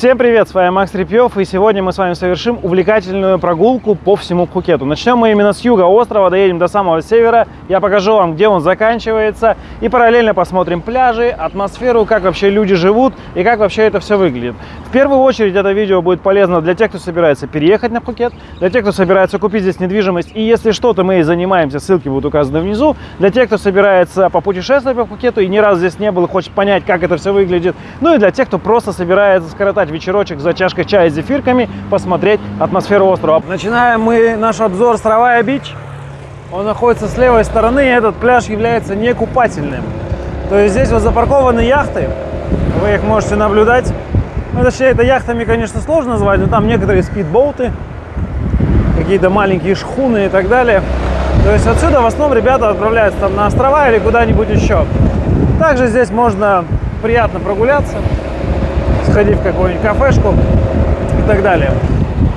Всем привет, с вами Макс Репьев, и сегодня мы с вами совершим увлекательную прогулку по всему Пхукету. Начнем мы именно с юга острова, доедем до самого севера, я покажу вам, где он заканчивается, и параллельно посмотрим пляжи, атмосферу, как вообще люди живут и как вообще это все выглядит. В первую очередь это видео будет полезно для тех, кто собирается переехать на Пхукет, для тех, кто собирается купить здесь недвижимость, и если что-то мы и занимаемся, ссылки будут указаны внизу, для тех, кто собирается попутешествовать по Пхукету и ни разу здесь не был и хочет понять, как это все выглядит, ну и для тех, кто просто собирается скоротать скоротать вечерочек за чашкой чая с зефирками, посмотреть атмосферу острова. Начинаем мы наш обзор с Равая Бич. Он находится с левой стороны, и этот пляж является не купательным. То есть здесь вот запаркованы яхты, вы их можете наблюдать. Ну, точнее, это яхтами, конечно, сложно назвать, но там некоторые спидбоуты, какие-то маленькие шхуны и так далее. То есть отсюда в основном ребята отправляются там на острова или куда-нибудь еще. Также здесь можно приятно прогуляться сходить в какую-нибудь кафешку и так далее.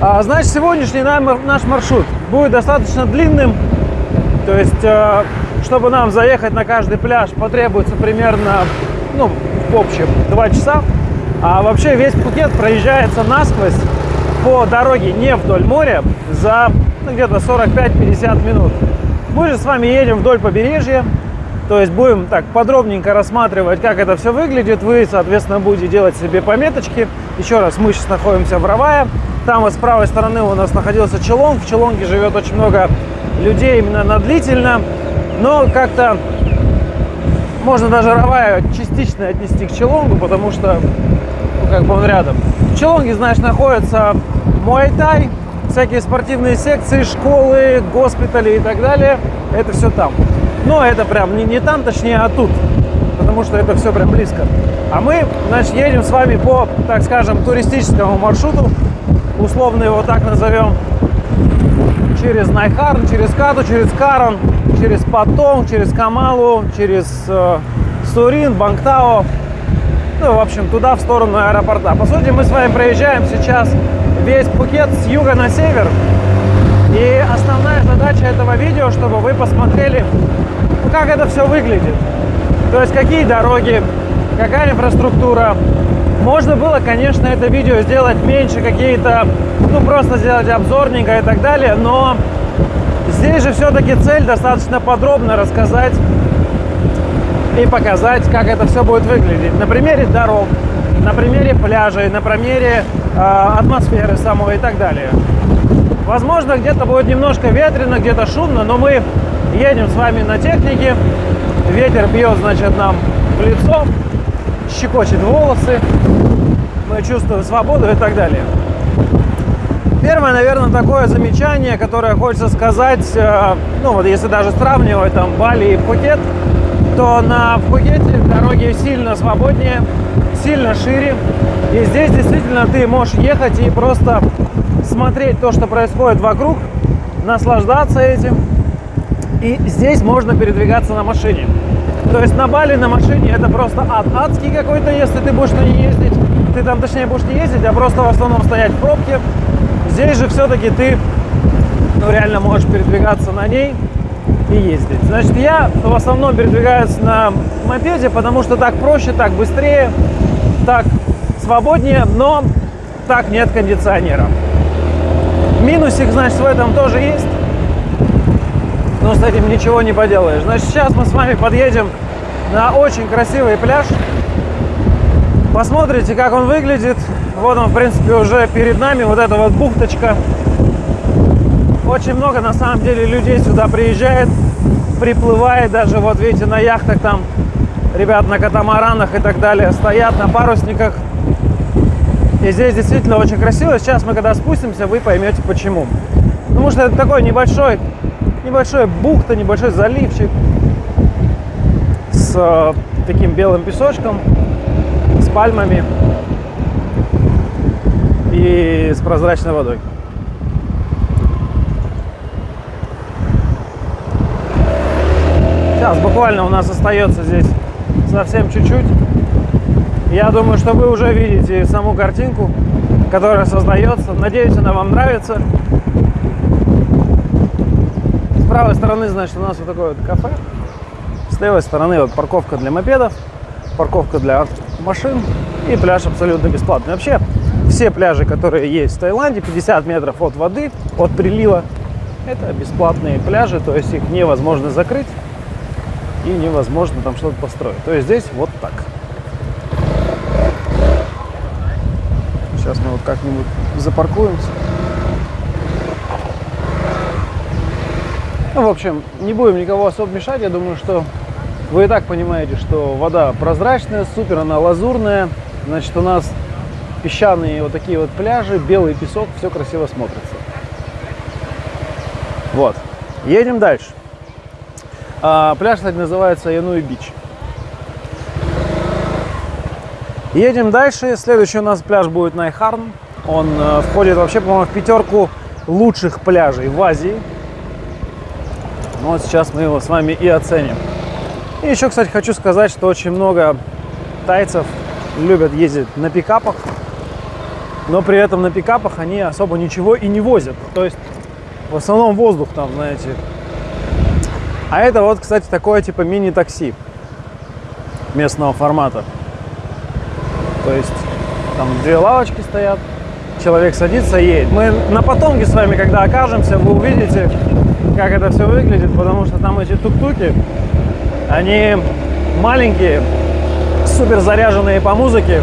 А, значит, сегодняшний наш маршрут будет достаточно длинным. То есть, э, чтобы нам заехать на каждый пляж, потребуется примерно, ну, в общем, 2 часа. А вообще весь Пхукет проезжается насквозь по дороге не вдоль моря за ну, где-то 45-50 минут. Мы же с вами едем вдоль побережья, то есть будем так подробненько рассматривать, как это все выглядит. Вы, соответственно, будете делать себе пометочки. Еще раз, мы сейчас находимся в Равае. Там вот с правой стороны у нас находился Челонг. В Челонге живет очень много людей именно на длительно. Но как-то можно даже Равая частично отнести к Челонгу, потому что ну, как бы он рядом. В Челонге, знаешь, находится Муайтай, всякие спортивные секции, школы, госпитали и так далее. Это все там. Но это прям не, не там, точнее, а тут. Потому что это все прям близко. А мы, значит, едем с вами по, так скажем, туристическому маршруту. Условно его так назовем. Через Найхарн, через Кату, через Карон, через Патон, через Камалу, через э, Сурин, Бангтао. Ну, в общем, туда, в сторону аэропорта. По сути, мы с вами проезжаем сейчас весь Пхукет с юга на север. И основная задача этого видео, чтобы вы посмотрели, ну, как это все выглядит. То есть какие дороги, какая инфраструктура. Можно было, конечно, это видео сделать меньше, какие-то, ну просто сделать обзорненько и так далее, но здесь же все-таки цель достаточно подробно рассказать и показать, как это все будет выглядеть. На примере дорог, на примере пляжей, на примере э, атмосферы самой и так далее. Возможно, где-то будет немножко ветрено, где-то шумно, но мы едем с вами на технике. Ветер бьет, значит, нам в лицо, щекочет волосы. Мы чувствуем свободу и так далее. Первое, наверное, такое замечание, которое хочется сказать, э, ну вот если даже сравнивать там Бали и Пхукет, то на Пхукете дороги сильно свободнее, сильно шире. И здесь действительно ты можешь ехать и просто смотреть то, что происходит вокруг, наслаждаться этим. И здесь можно передвигаться на машине. То есть на Бали на машине это просто ад. Адский какой-то, если ты будешь на ней ездить. Ты там, точнее, будешь не ездить, а просто в основном стоять в пробке. Здесь же все-таки ты ну, реально можешь передвигаться на ней и ездить. Значит, я в основном передвигаюсь на мопеде, потому что так проще, так быстрее, так свободнее, но так нет кондиционера. Минусик, значит, в этом тоже есть. Но с этим ничего не поделаешь. Значит, сейчас мы с вами подъедем на очень красивый пляж. Посмотрите, как он выглядит. Вот он, в принципе, уже перед нами. Вот эта вот бухточка. Очень много, на самом деле, людей сюда приезжает, приплывает. Даже, вот видите, на яхтах там ребят на катамаранах и так далее стоят, на парусниках. И здесь действительно очень красиво. Сейчас мы когда спустимся, вы поймете почему. Потому что это такой небольшой, небольшой бухта, небольшой заливчик с э, таким белым песочком, с пальмами и с прозрачной водой. Сейчас буквально у нас остается здесь совсем чуть-чуть. Я думаю, что вы уже видите саму картинку, которая создается. Надеюсь, она вам нравится. С правой стороны, значит, у нас вот такое вот кафе. С левой стороны вот парковка для мопедов, парковка для машин и пляж абсолютно бесплатный. Вообще, все пляжи, которые есть в Таиланде, 50 метров от воды, от прилива, это бесплатные пляжи, то есть их невозможно закрыть и невозможно там что-то построить. То есть здесь вот так. Сейчас мы вот как-нибудь запаркуемся. Ну, в общем, не будем никого особо мешать. Я думаю, что вы и так понимаете, что вода прозрачная, супер она лазурная. Значит, у нас песчаные вот такие вот пляжи, белый песок, все красиво смотрится. Вот. Едем дальше. А, пляж, кстати, называется Януи Бич. Едем дальше. Следующий у нас пляж будет Найхарн. Он э, входит вообще, по-моему, в пятерку лучших пляжей в Азии. Ну вот сейчас мы его с вами и оценим. И еще, кстати, хочу сказать, что очень много тайцев любят ездить на пикапах, но при этом на пикапах они особо ничего и не возят. То есть в основном воздух там, знаете. А это вот, кстати, такое типа мини-такси местного формата. То есть там две лавочки стоят, человек садится, едет. Мы на потомке с вами, когда окажемся, вы увидите, как это все выглядит, потому что там эти тук-туки, они маленькие, супер заряженные по музыке,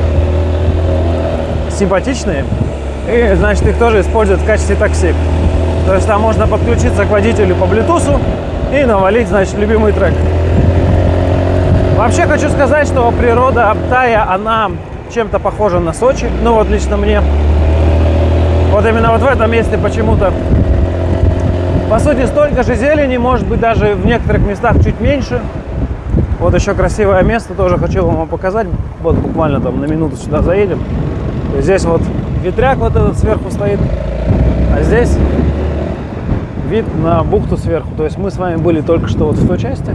симпатичные, и, значит, их тоже используют в качестве такси. То есть там можно подключиться к водителю по Bluetooth и навалить, значит, любимый трек. Вообще хочу сказать, что природа Аптая, она чем-то похожа на Сочи, ну вот лично мне. Вот именно вот в этом месте почему-то по сути, столько же зелени, может быть, даже в некоторых местах чуть меньше. Вот еще красивое место, тоже хочу вам показать. Вот буквально там на минуту сюда заедем. Здесь вот ветряк вот этот сверху стоит, а здесь вид на бухту сверху. То есть мы с вами были только что вот в той части,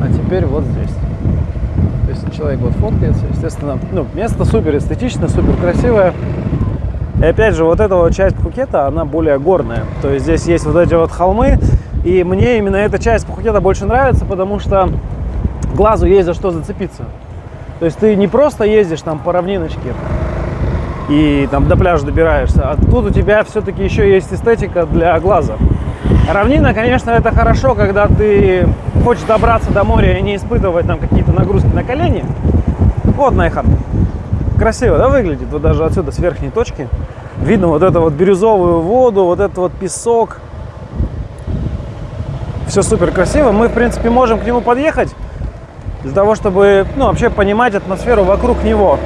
а теперь вот здесь. То есть человек вот фоткается, естественно, ну, место супер эстетичное, супер красивое. И опять же, вот эта вот часть Пхукета, она более горная. То есть здесь есть вот эти вот холмы. И мне именно эта часть Пхукета больше нравится, потому что глазу есть за что зацепиться. То есть ты не просто ездишь там по равниночке и там до пляжа добираешься, а тут у тебя все-таки еще есть эстетика для глаза. Равнина, конечно, это хорошо, когда ты хочешь добраться до моря и не испытывать там какие-то нагрузки на колени. Вот Найхан. Красиво, да, выглядит? Вот даже отсюда, с верхней точки. Видно вот эту вот бирюзовую воду, вот этот вот песок. Все супер красиво. Мы, в принципе, можем к нему подъехать для того, чтобы, ну, вообще понимать атмосферу вокруг него.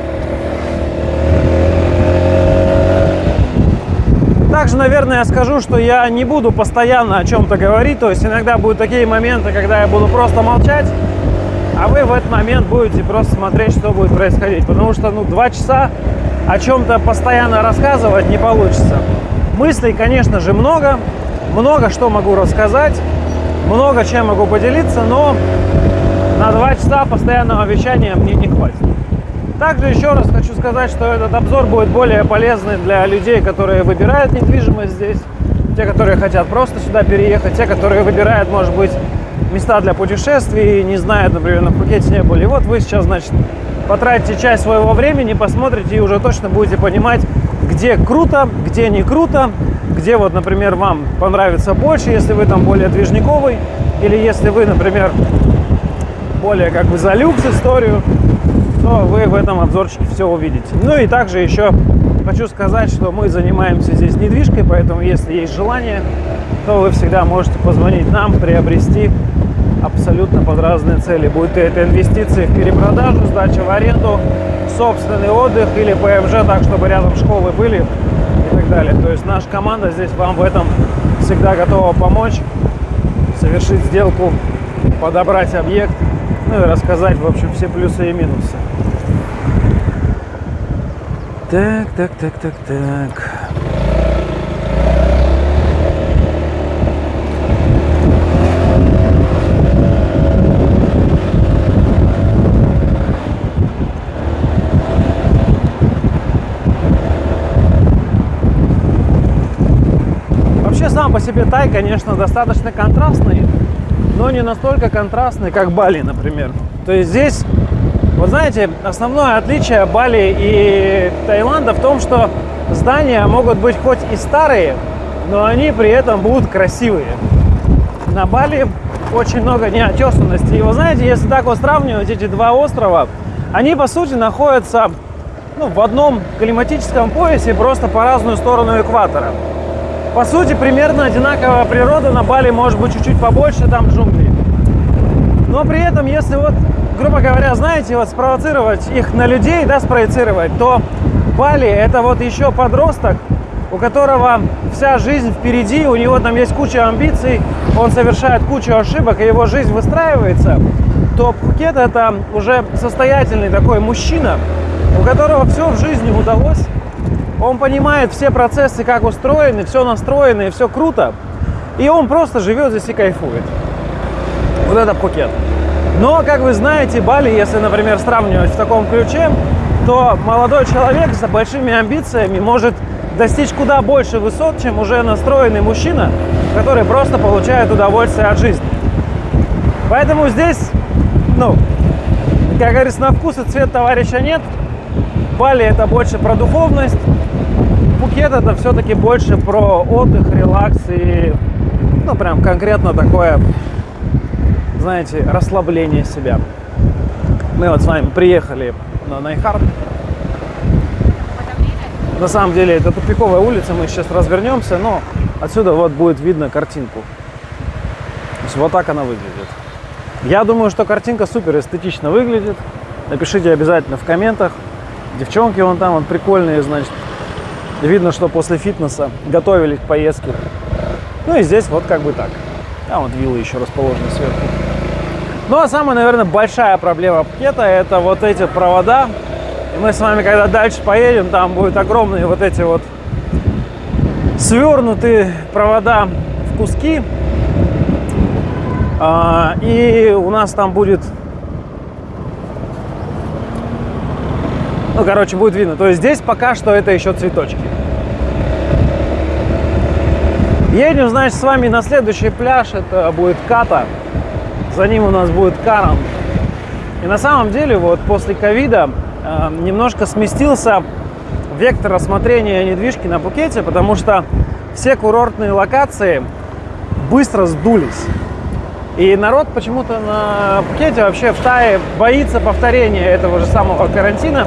Также, наверное, я скажу, что я не буду постоянно о чем-то говорить. То есть иногда будут такие моменты, когда я буду просто молчать а вы в этот момент будете просто смотреть, что будет происходить. Потому что, ну, два часа о чем-то постоянно рассказывать не получится. Мыслей, конечно же, много. Много что могу рассказать, много чем могу поделиться, но на два часа постоянного вещания мне не хватит. Также еще раз хочу сказать, что этот обзор будет более полезный для людей, которые выбирают недвижимость здесь, те, которые хотят просто сюда переехать, те, которые выбирают, может быть, места для путешествий, не знают, например, на Пхукете не были. Вот вы сейчас, значит, потратите часть своего времени, посмотрите и уже точно будете понимать, где круто, где не круто, где вот, например, вам понравится больше, если вы там более движниковый, или если вы, например, более как бы за люкс историю, то вы в этом обзорчике все увидите. Ну и также еще хочу сказать, что мы занимаемся здесь недвижкой, поэтому если есть желание, то вы всегда можете позвонить нам, приобрести абсолютно под разные цели. Будет это инвестиции в перепродажу, сдача в аренду, собственный отдых или ПМЖ, так, чтобы рядом школы были и так далее. То есть наша команда здесь вам в этом всегда готова помочь, совершить сделку, подобрать объект, ну и рассказать, в общем, все плюсы и минусы. Так, так, так, так, так. сам по себе Тай, конечно, достаточно контрастный, но не настолько контрастный, как Бали, например. То есть здесь Вот знаете, основное отличие Бали и Таиланда в том, что здания могут быть хоть и старые, но они при этом будут красивые. На Бали очень много неотесанности. И вы знаете, если так вот сравнивать эти два острова, они по сути находятся ну, в одном климатическом поясе, просто по разную сторону экватора. По сути, примерно одинаковая природа. На Бали может быть чуть-чуть побольше, там джунгли. Но при этом, если вот, грубо говоря, знаете, вот спровоцировать их на людей, да, спроецировать, то Бали это вот еще подросток, у которого вся жизнь впереди, у него там есть куча амбиций, он совершает кучу ошибок, и его жизнь выстраивается, то Пхукет это уже состоятельный такой мужчина, у которого все в жизни удалось, он понимает все процессы, как устроены, все настроено и все круто, и он просто живет здесь и кайфует. Вот это Пхукет. Но, как вы знаете, Бали, если, например, сравнивать в таком ключе, то молодой человек с большими амбициями может достичь куда больше высот, чем уже настроенный мужчина, который просто получает удовольствие от жизни. Поэтому здесь, ну, как говорится, на вкус и цвет товарища нет. Бали это больше про духовность. Пукет это все-таки больше про отдых, релакс и, ну, прям конкретно такое знаете, расслабление себя. Мы вот с вами приехали на Найхард. На самом деле это тупиковая улица, мы сейчас развернемся, но отсюда вот будет видно картинку. То есть вот так она выглядит. Я думаю, что картинка супер эстетично выглядит. Напишите обязательно в комментах. Девчонки вон там, вон прикольные, значит. Видно, что после фитнеса готовились к поездке. Ну и здесь вот как бы так. А вот виллы еще расположены сверху. Ну а самая, наверное, большая проблема пакета это вот эти провода. И мы с вами, когда дальше поедем, там будут огромные вот эти вот свернутые провода в куски. А, и у нас там будет... Ну, короче, будет видно. То есть здесь пока что это еще цветочки. Едем, значит, с вами на следующий пляж. Это будет Ката за ним у нас будет Каран. И на самом деле вот после ковида э, немножко сместился вектор рассмотрения недвижки на Пукете, потому что все курортные локации быстро сдулись. И народ почему-то на Пукете, вообще в Тае, боится повторения этого же самого карантина.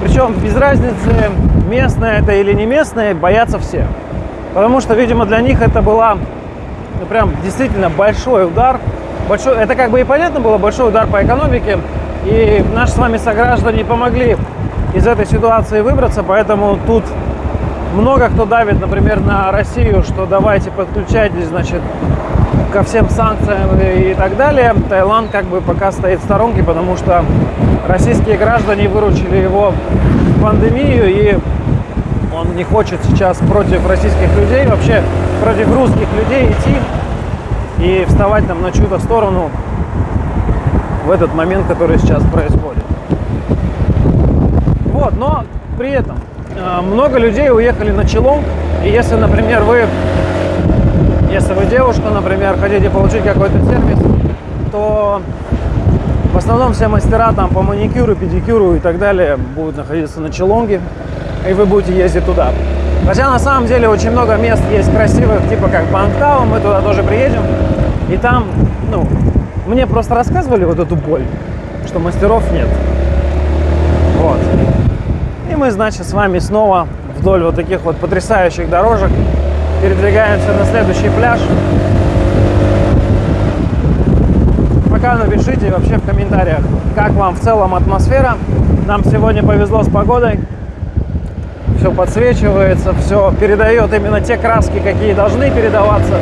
Причем без разницы, местное это или не местное, боятся все. Потому что, видимо, для них это была ну, прям действительно большой удар большой, это как бы и понятно было, большой удар по экономике. И наши с вами сограждане помогли из этой ситуации выбраться, поэтому тут много кто давит, например, на Россию, что давайте подключайтесь, значит, ко всем санкциям и так далее. Таиланд как бы пока стоит в сторонке, потому что российские граждане выручили его в пандемию, и он не хочет сейчас против российских людей, вообще против русских людей идти и вставать там на чью-то сторону в этот момент, который сейчас происходит. Вот, но при этом э, много людей уехали на Челонг, и если, например, вы, если вы девушка, например, хотите получить какой-то сервис, то в основном все мастера там по маникюру, педикюру и так далее будут находиться на Челонге, и вы будете ездить туда. Хотя на самом деле очень много мест есть красивых, типа как Бангтаун, мы туда тоже приедем. И там, ну, мне просто рассказывали вот эту боль, что мастеров нет. Вот. И мы, значит, с вами снова вдоль вот таких вот потрясающих дорожек передвигаемся на следующий пляж. Пока напишите вообще в комментариях, как вам в целом атмосфера. Нам сегодня повезло с погодой все подсвечивается, все передает именно те краски, какие должны передаваться.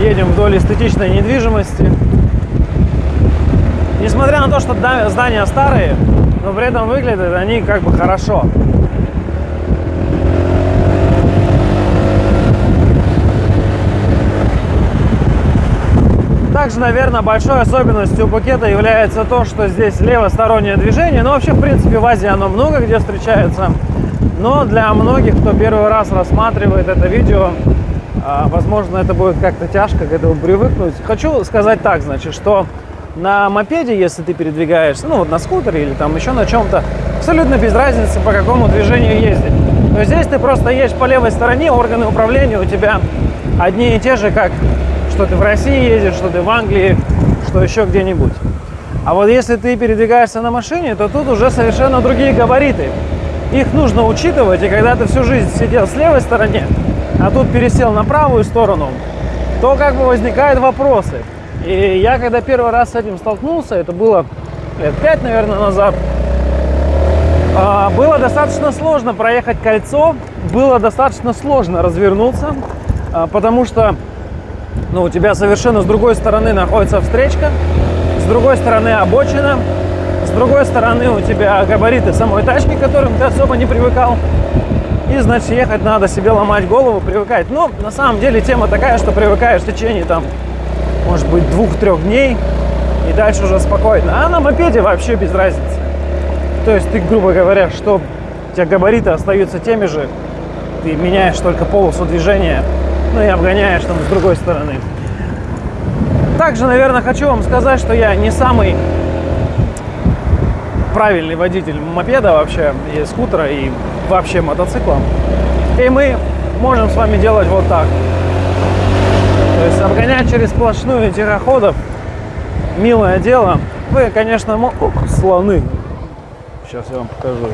Едем вдоль эстетичной недвижимости. Несмотря на то, что здания старые, но при этом выглядят они как бы хорошо. Также, наверное, большой особенностью букета является то, что здесь левостороннее движение. Но вообще, в принципе, в Азии оно много где встречается. Но для многих, кто первый раз рассматривает это видео, возможно, это будет как-то тяжко к этому привыкнуть. Хочу сказать так, значит, что На мопеде, если ты передвигаешься, ну вот на скутере или там еще на чем-то, абсолютно без разницы, по какому движению ездить. Но здесь ты просто едешь по левой стороне, органы управления у тебя одни и те же, как что ты в России ездишь, что ты в Англии, что еще где-нибудь. А вот если ты передвигаешься на машине, то тут уже совершенно другие габариты. Их нужно учитывать, и когда ты всю жизнь сидел с левой стороне, а тут пересел на правую сторону, то как бы возникают вопросы. И я когда первый раз с этим столкнулся, это было лет пять, наверное, назад, а, было достаточно сложно проехать кольцо, было достаточно сложно развернуться, а, потому что ну, у тебя совершенно с другой стороны находится встречка, с другой стороны обочина, с другой стороны у тебя габариты самой тачки, к которым ты особо не привыкал. И, значит, ехать надо себе ломать голову, привыкать. Но на самом деле тема такая, что привыкаешь в течение там, может быть, двух-трех дней, и дальше уже спокойно. А на мопеде вообще без разницы. То есть ты, грубо говоря, что у тебя габариты остаются теми же, ты меняешь только полосу движения, ну и обгоняешь там с другой стороны. Также, наверное, хочу вам сказать, что я не самый правильный водитель мопеда вообще, и скутера, и вообще мотоцикла. И мы можем с вами делать вот так. То есть обгонять через сплошную тихоходов, милое дело. Вы, конечно, мо... слоны. Сейчас я вам покажу.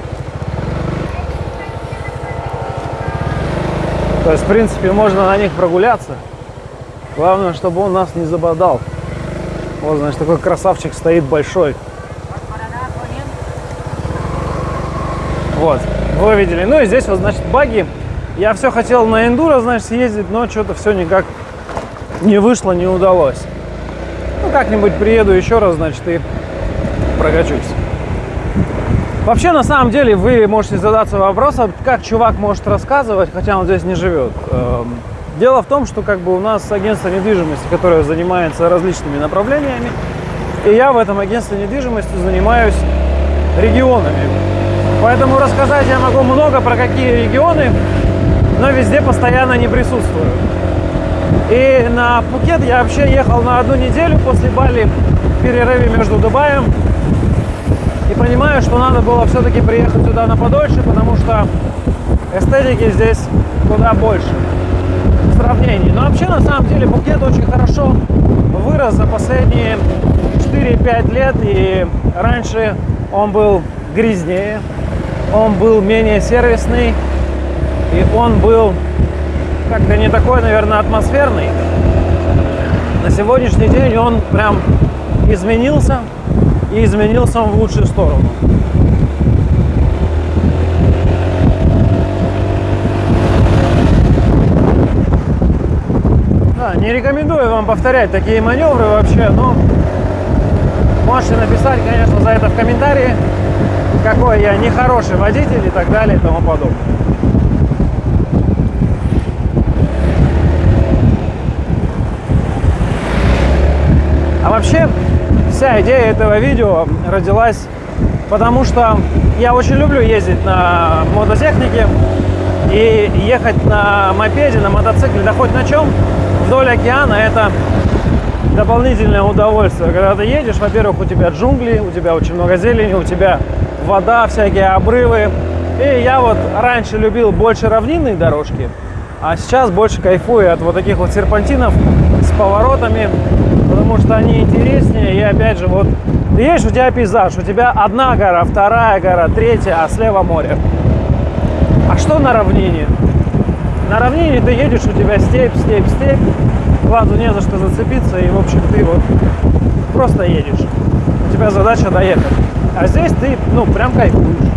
То есть, в принципе, можно на них прогуляться. Главное, чтобы он нас не забодал. Вот, значит, такой красавчик стоит большой. Вот, вы видели. Ну и здесь вот, значит, баги. Я все хотел на эндуро, значит, съездить, но что-то все никак не вышло, не удалось. Ну, как-нибудь приеду еще раз, значит, и прокачусь. Вообще, на самом деле, вы можете задаться вопросом, как чувак может рассказывать, хотя он здесь не живет. Эм, дело в том, что как бы у нас агентство недвижимости, которое занимается различными направлениями, и я в этом агентстве недвижимости занимаюсь регионами. Поэтому рассказать я могу много про какие регионы, но везде постоянно не присутствую. И на Пукет я вообще ехал на одну неделю после Бали в перерыве между Дубаем и понимаю, что надо было все-таки приехать сюда на подольше, потому что эстетики здесь куда больше в сравнении. Но вообще, на самом деле, Пукет очень хорошо вырос за последние 4-5 лет. И раньше он был грязнее, он был менее сервисный, и он был как-то не такой, наверное, атмосферный. На сегодняшний день он прям изменился, и изменился он в лучшую сторону. Да, не рекомендую вам повторять такие маневры вообще, но можете написать, конечно, за это в комментарии, какой я нехороший водитель и так далее и тому подобное. А вообще, вся идея этого видео родилась потому, что я очень люблю ездить на мототехнике и ехать на мопеде, на мотоцикле, да хоть на чем, вдоль океана это дополнительное удовольствие. Когда ты едешь, во-первых, у тебя джунгли, у тебя очень много зелени, у тебя вода, всякие обрывы. И я вот раньше любил больше равнинные дорожки, а сейчас больше кайфую от вот таких вот серпантинов с поворотами, потому что они интереснее. И опять же, вот ты у тебя пейзаж, у тебя одна гора, вторая гора, третья, а слева море. А что на равнине? На равнине ты едешь, у тебя степь, степь, степь, глазу не за что зацепиться, и, в общем, ты вот просто едешь. У тебя задача доехать. А здесь ты, ну, прям кайфуешь.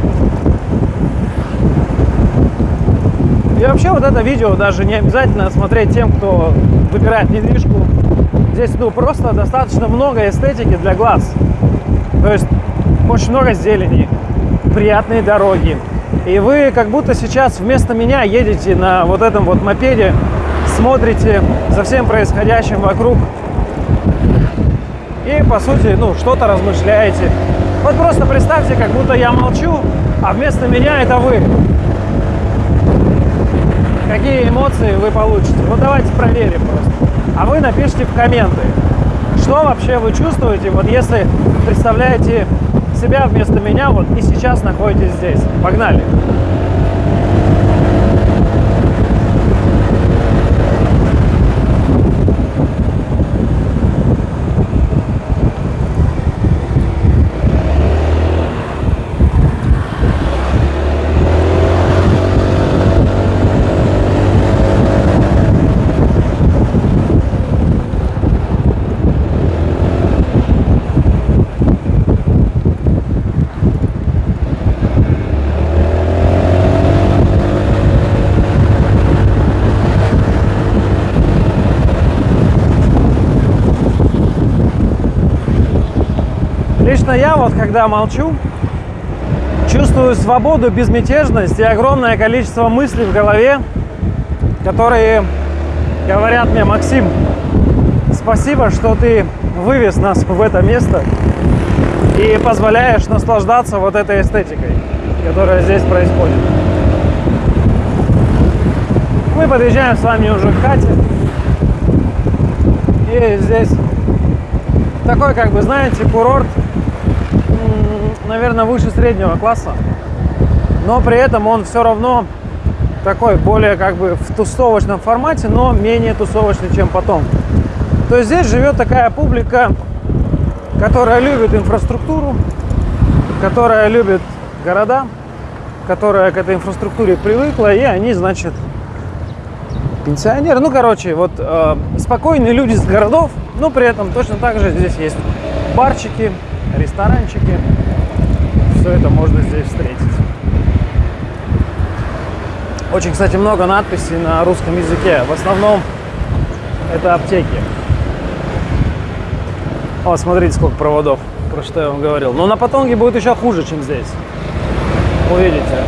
И вообще вот это видео даже не обязательно смотреть тем, кто выбирает недвижку. Здесь ну просто достаточно много эстетики для глаз. То есть очень много зелени, приятные дороги. И вы как будто сейчас вместо меня едете на вот этом вот мопеде, смотрите за всем происходящим вокруг и по сути ну что-то размышляете. Вот просто представьте, как будто я молчу, а вместо меня это вы какие эмоции вы получите. Вот давайте проверим просто. А вы напишите в комменты, Что вообще вы чувствуете, вот если представляете себя вместо меня, вот и сейчас находитесь здесь? Погнали! Лично я вот, когда молчу, чувствую свободу, безмятежность и огромное количество мыслей в голове, которые говорят мне, Максим, спасибо, что ты вывез нас в это место и позволяешь наслаждаться вот этой эстетикой, которая здесь происходит. Мы подъезжаем с вами уже к Кате. И здесь такой, как бы, знаете, курорт наверное, выше среднего класса, но при этом он все равно такой более как бы в тусовочном формате, но менее тусовочный, чем потом. То есть здесь живет такая публика, которая любит инфраструктуру, которая любит города, которая к этой инфраструктуре привыкла, и они, значит, пенсионеры. Ну, короче, вот э, спокойные люди с городов, но при этом точно так же здесь есть барчики, ресторанчики, все это можно здесь встретить. Очень, кстати, много надписей на русском языке. В основном это аптеки. О, смотрите, сколько проводов, про что я вам говорил. Но на Патонге будет еще хуже, чем здесь. Увидите.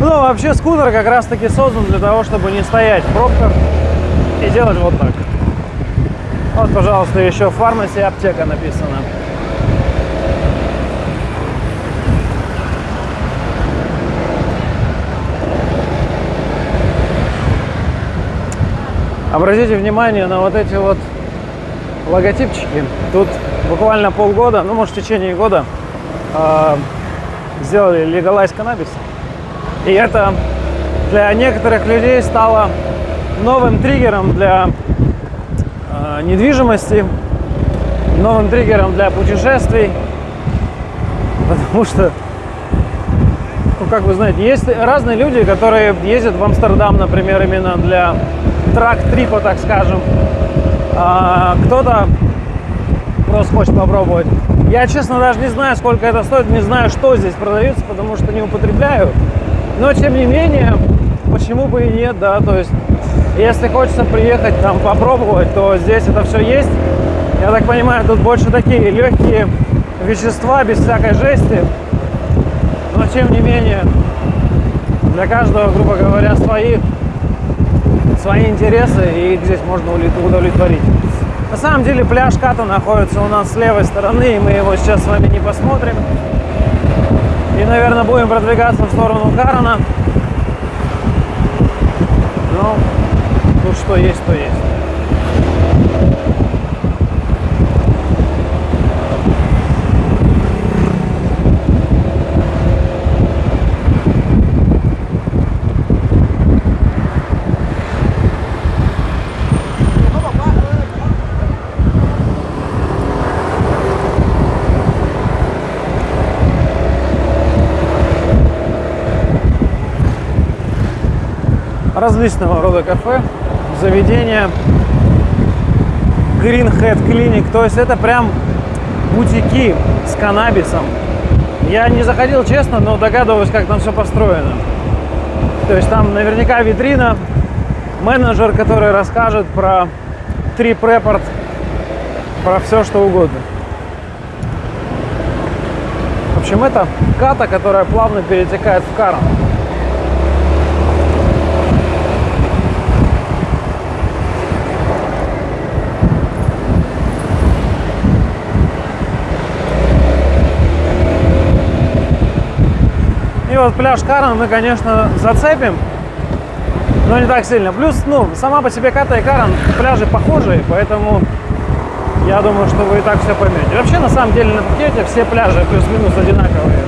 Ну, вообще скутер как раз таки создан для того, чтобы не стоять в пробках и делать вот так. Вот, пожалуйста, еще фармаси аптека написано. Обратите внимание на вот эти вот логотипчики. Тут буквально полгода, ну может в течение года э, сделали легалайз каннабис. И это для некоторых людей стало новым триггером для недвижимости, новым триггером для путешествий, потому что, ну, как вы знаете, есть разные люди, которые ездят в Амстердам, например, именно для трак-трипа, так скажем. А кто-то просто хочет попробовать. Я, честно, даже не знаю, сколько это стоит, не знаю, что здесь продается, потому что не употребляю. Но, тем не менее, почему бы и нет, да, то есть если хочется приехать там попробовать, то здесь это все есть. Я так понимаю, тут больше такие легкие вещества, без всякой жести. Но тем не менее, для каждого, грубо говоря, свои, свои интересы, и их здесь можно удовлетворить. На самом деле пляж Ката находится у нас с левой стороны, и мы его сейчас с вами не посмотрим. И, наверное, будем продвигаться в сторону Карана. Но тут что есть, то есть. различного рода кафе заведение Green Head Clinic. То есть это прям бутики с каннабисом. Я не заходил честно, но догадываюсь, как там все построено. То есть там наверняка витрина, менеджер, который расскажет про три препорт, про все что угодно. В общем, это ката, которая плавно перетекает в карм. Вот пляж Карн мы, конечно, зацепим. но не так сильно. Плюс, ну, сама по себе Ката и Каран пляжи похожие, поэтому я думаю, что вы и так все поймете. Вообще, на самом деле, на Пхукете все пляжи плюс-минус одинаковые.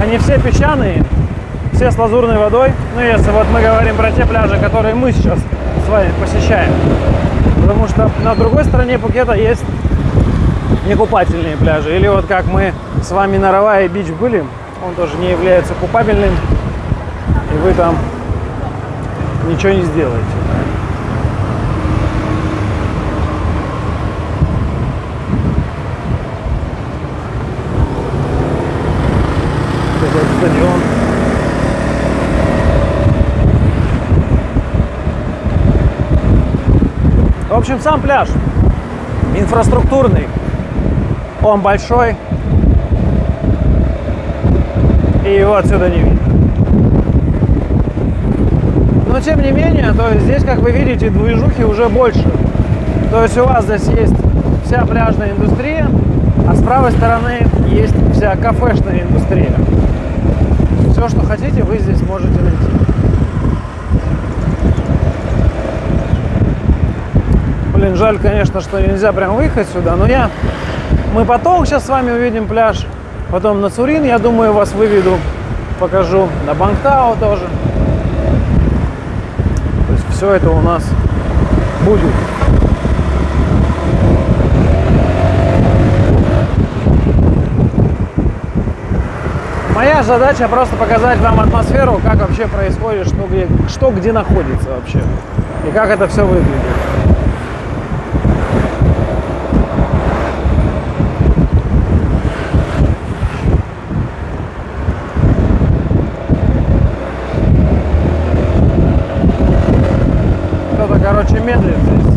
Они все песчаные, все с лазурной водой. Ну, если вот мы говорим про те пляжи, которые мы сейчас с вами посещаем. Потому что на другой стороне Пукета есть некупательные пляжи. Или вот как мы с вами на Равае Бич были, он тоже не является купабельным. И вы там ничего не сделаете. Этот стадион. В общем, сам пляж инфраструктурный. Он большой. И его отсюда не видно. Но тем не менее, то есть здесь, как вы видите, движухи уже больше. То есть у вас здесь есть вся пляжная индустрия, а с правой стороны есть вся кафешная индустрия. Все, что хотите, вы здесь можете найти. Блин, жаль, конечно, что нельзя прям выехать сюда, но я... Мы потом сейчас с вами увидим пляж, потом на Цурин, я думаю, вас выведу, покажу, на Бангтау тоже. То есть все это у нас будет. Моя задача просто показать вам атмосферу, как вообще происходит, что где, что где находится вообще. И как это все выглядит. Кто-то, короче, медлит здесь.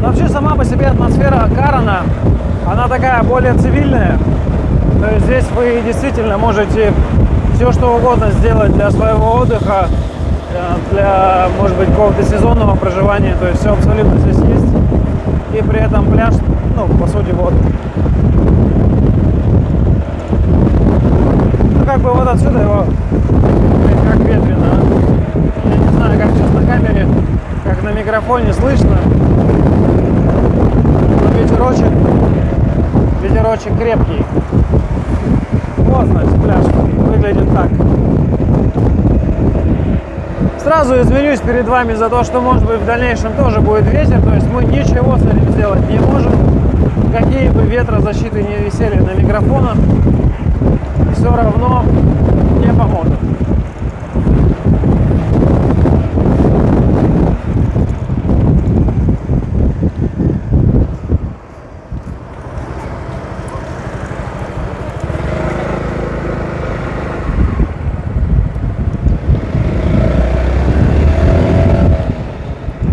Но Вообще сама по себе атмосфера Карана, она такая более цивильная. То есть здесь вы действительно можете все что угодно сделать для своего отдыха, э, для, может быть, какого-то сезонного проживания. То есть все абсолютно здесь есть. И при этом пляж, ну, по сути, вот. Ну, как бы вот отсюда его, как ветрено. Я не знаю, как сейчас на камере, как на микрофоне слышно. Но ветерочек, ветерочек крепкий. Вот, значит, пляж выглядит так. Сразу извинюсь перед вами за то, что, может быть, в дальнейшем тоже будет ветер. То есть мы ничего с этим сделать не можем. Какие бы ветрозащиты не висели на микрофонах, все равно не поможет.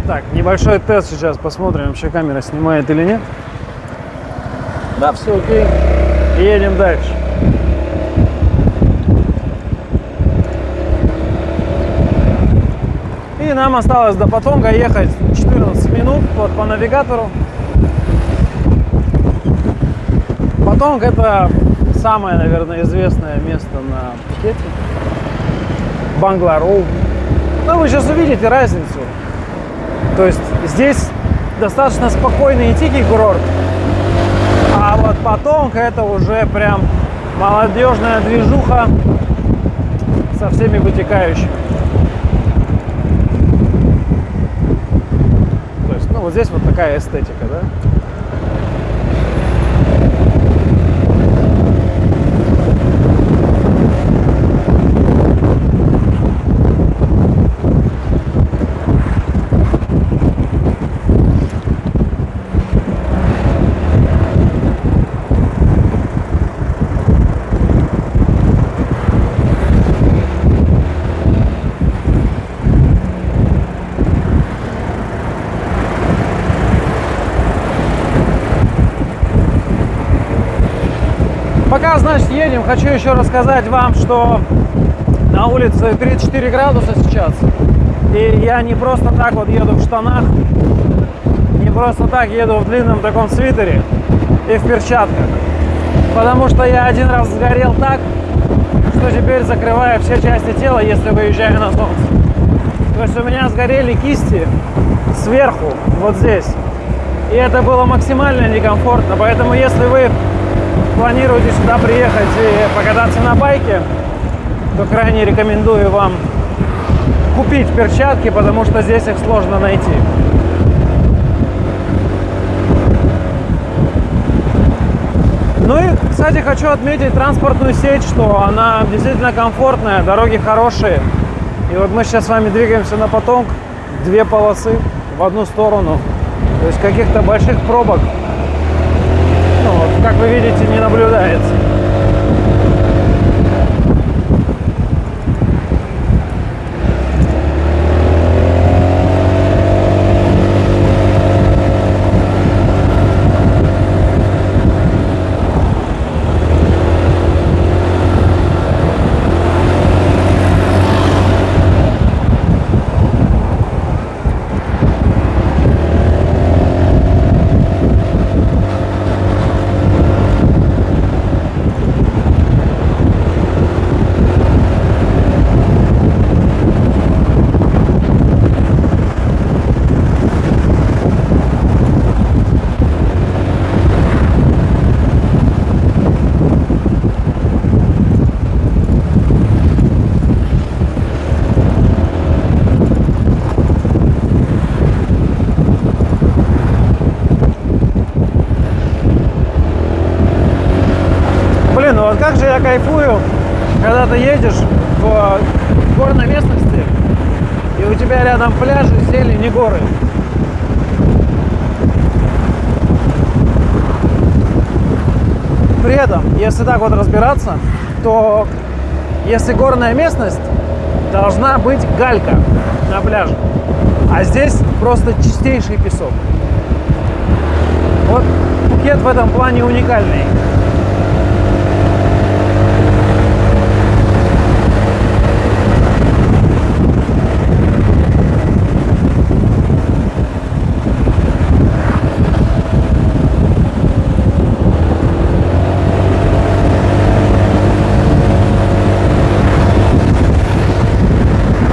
Так, небольшой тест сейчас посмотрим, вообще камера снимает или нет. Да, все окей. Едем дальше. И нам осталось до Патонга ехать 14 минут вот по навигатору. Патонг это самое, наверное, известное место на Пхукете. Банглароу. Ну, вы сейчас увидите разницу. То есть здесь достаточно спокойный и тихий курорт. А вот Патонг это уже прям молодежная движуха со всеми вытекающими. То есть, ну вот здесь вот такая эстетика, да? Пока, значит, едем, хочу еще рассказать вам, что на улице 34 градуса сейчас. И я не просто так вот еду в штанах, не просто так еду в длинном таком свитере и в перчатках. Потому что я один раз сгорел так, что теперь закрываю все части тела, если выезжаю на солнце. То есть у меня сгорели кисти сверху, вот здесь. И это было максимально некомфортно. Поэтому если вы планируете сюда приехать и покататься на байке, то крайне рекомендую вам купить перчатки, потому что здесь их сложно найти. Ну и, кстати, хочу отметить транспортную сеть, что она действительно комфортная, дороги хорошие. И вот мы сейчас с вами двигаемся на поток, две полосы в одну сторону. То есть каких-то больших пробок, как вы видите, не наблюдается. Блин, ну вот как же я кайфую, когда ты едешь в горной местности, и у тебя рядом пляжи, зелень и горы. При этом, если так вот разбираться, то если горная местность, должна быть галька на пляже. А здесь просто чистейший песок. Вот Пхукет в этом плане уникальный.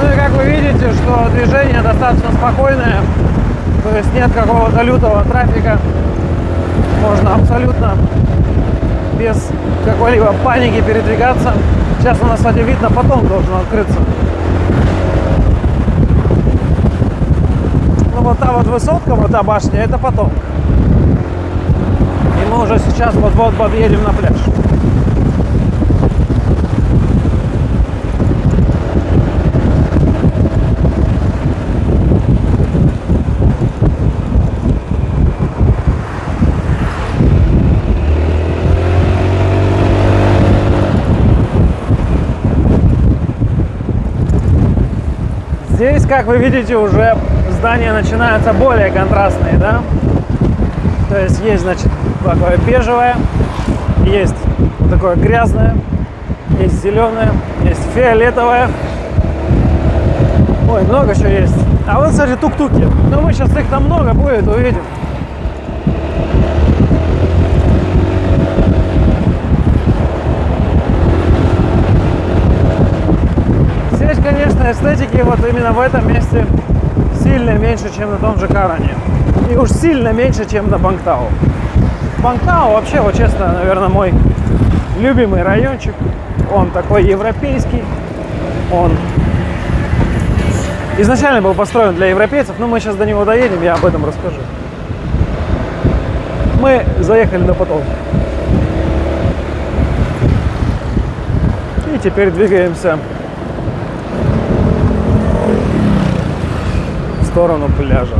Ну и как вы видите, что движение достаточно спокойное, то есть нет какого-то лютого трафика. Можно абсолютно без какой-либо паники передвигаться. Сейчас у нас, кстати, видно, потом должен открыться. Ну вот та вот высотка, вот та башня, это потом. И мы уже сейчас вот-вот подъедем на пляж. Здесь, как вы видите, уже здания начинаются более контрастные, да? То есть есть, значит, такое бежевое, есть такое грязное, есть зеленое, есть фиолетовое. Ой, много чего есть. А вот, кстати, тук-туки. Но мы сейчас их там много будет, увидим. Конечно, эстетики вот именно в этом месте сильно меньше, чем на том же Каране. И уж сильно меньше, чем на Бангтау. Бангтау вообще, вот честно, наверное, мой любимый райончик. Он такой европейский. Он изначально был построен для европейцев, но мы сейчас до него доедем, я об этом расскажу. Мы заехали на поток. И теперь двигаемся сторону пляжа.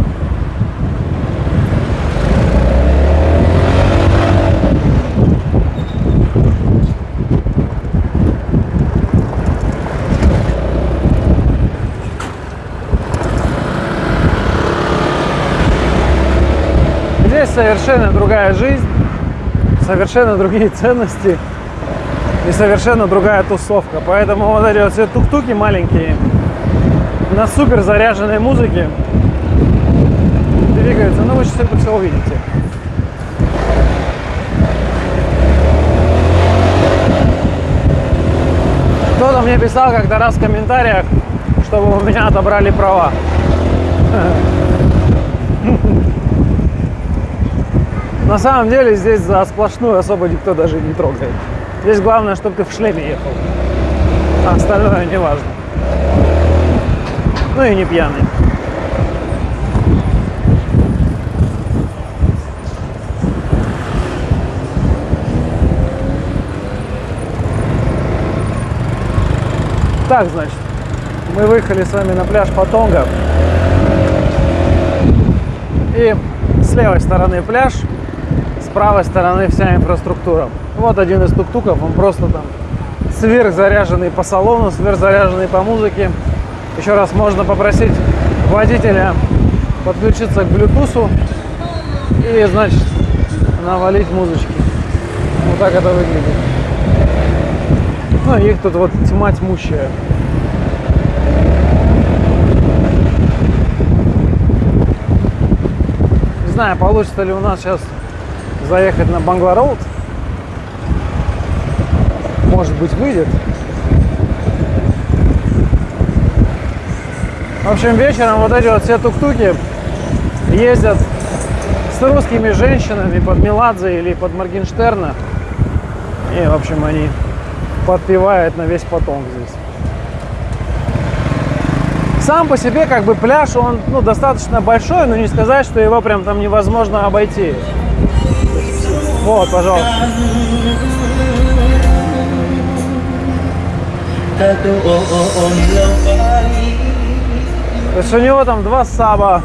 Здесь совершенно другая жизнь, совершенно другие ценности. и совершенно другая тусовка. Поэтому вот эти вот все тук-туки маленькие на супер заряженной музыке двигаются. Ну, вы сейчас это все увидите. Кто-то мне писал как-то раз в комментариях, чтобы у меня отобрали права. На самом деле здесь за сплошную особо никто даже не трогает. Здесь главное, чтобы ты в шлеме ехал. А остальное не важно. Ну и не пьяный. Так, значит, мы выехали с вами на пляж Патонга. И с левой стороны пляж, с правой стороны вся инфраструктура. Вот один из тук-туков, он просто там сверхзаряженный по салону, сверхзаряженный по музыке. Еще раз можно попросить водителя подключиться к Bluetooth и, значит, навалить музычки. Вот так это выглядит. Ну, их тут вот тьма тьмущая. Не знаю, получится ли у нас сейчас заехать на Бангла Роуд. Может быть, выйдет. В общем, вечером вот эти вот все тук-туки ездят с русскими женщинами под Меладзе или под Моргенштерна. И, в общем, они подпевают на весь потом здесь. Сам по себе как бы пляж, он ну, достаточно большой, но не сказать, что его прям там невозможно обойти. Вот, пожалуйста. То есть у него там два саба,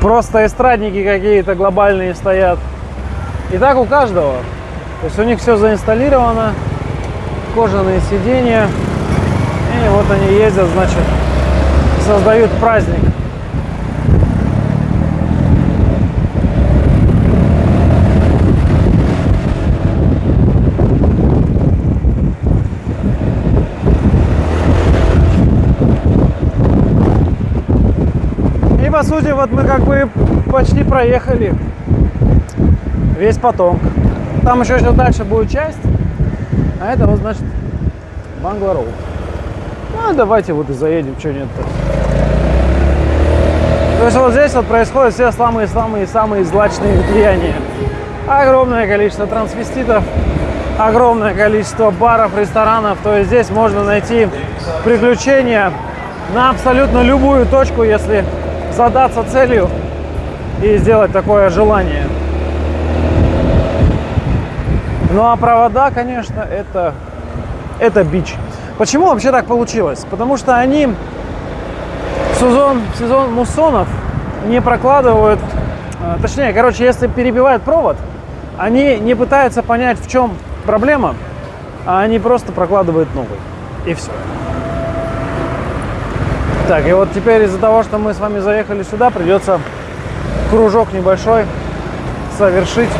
просто эстрадники какие-то глобальные стоят. И так у каждого. То есть у них все заинсталлировано, кожаные сиденья. И вот они ездят, значит, создают праздник. По сути вот мы как бы почти проехали весь потом. Там еще сейчас дальше будет часть, а это вот значит Бангла Роуд. Ну, давайте вот и заедем, что нет-то. То есть вот здесь вот происходят все самые-самые-самые злачные влияния. Огромное количество трансвеститов, огромное количество баров, ресторанов. То есть здесь можно найти приключения на абсолютно любую точку, если задаться целью и сделать такое желание. Ну а провода, конечно, это, это бич. Почему вообще так получилось? Потому что они сезон, сезон муссонов не прокладывают, э, точнее, короче, если перебивают провод, они не пытаются понять, в чем проблема, а они просто прокладывают новый. И все. Так, и вот теперь из-за того, что мы с вами заехали сюда, придется кружок небольшой совершить,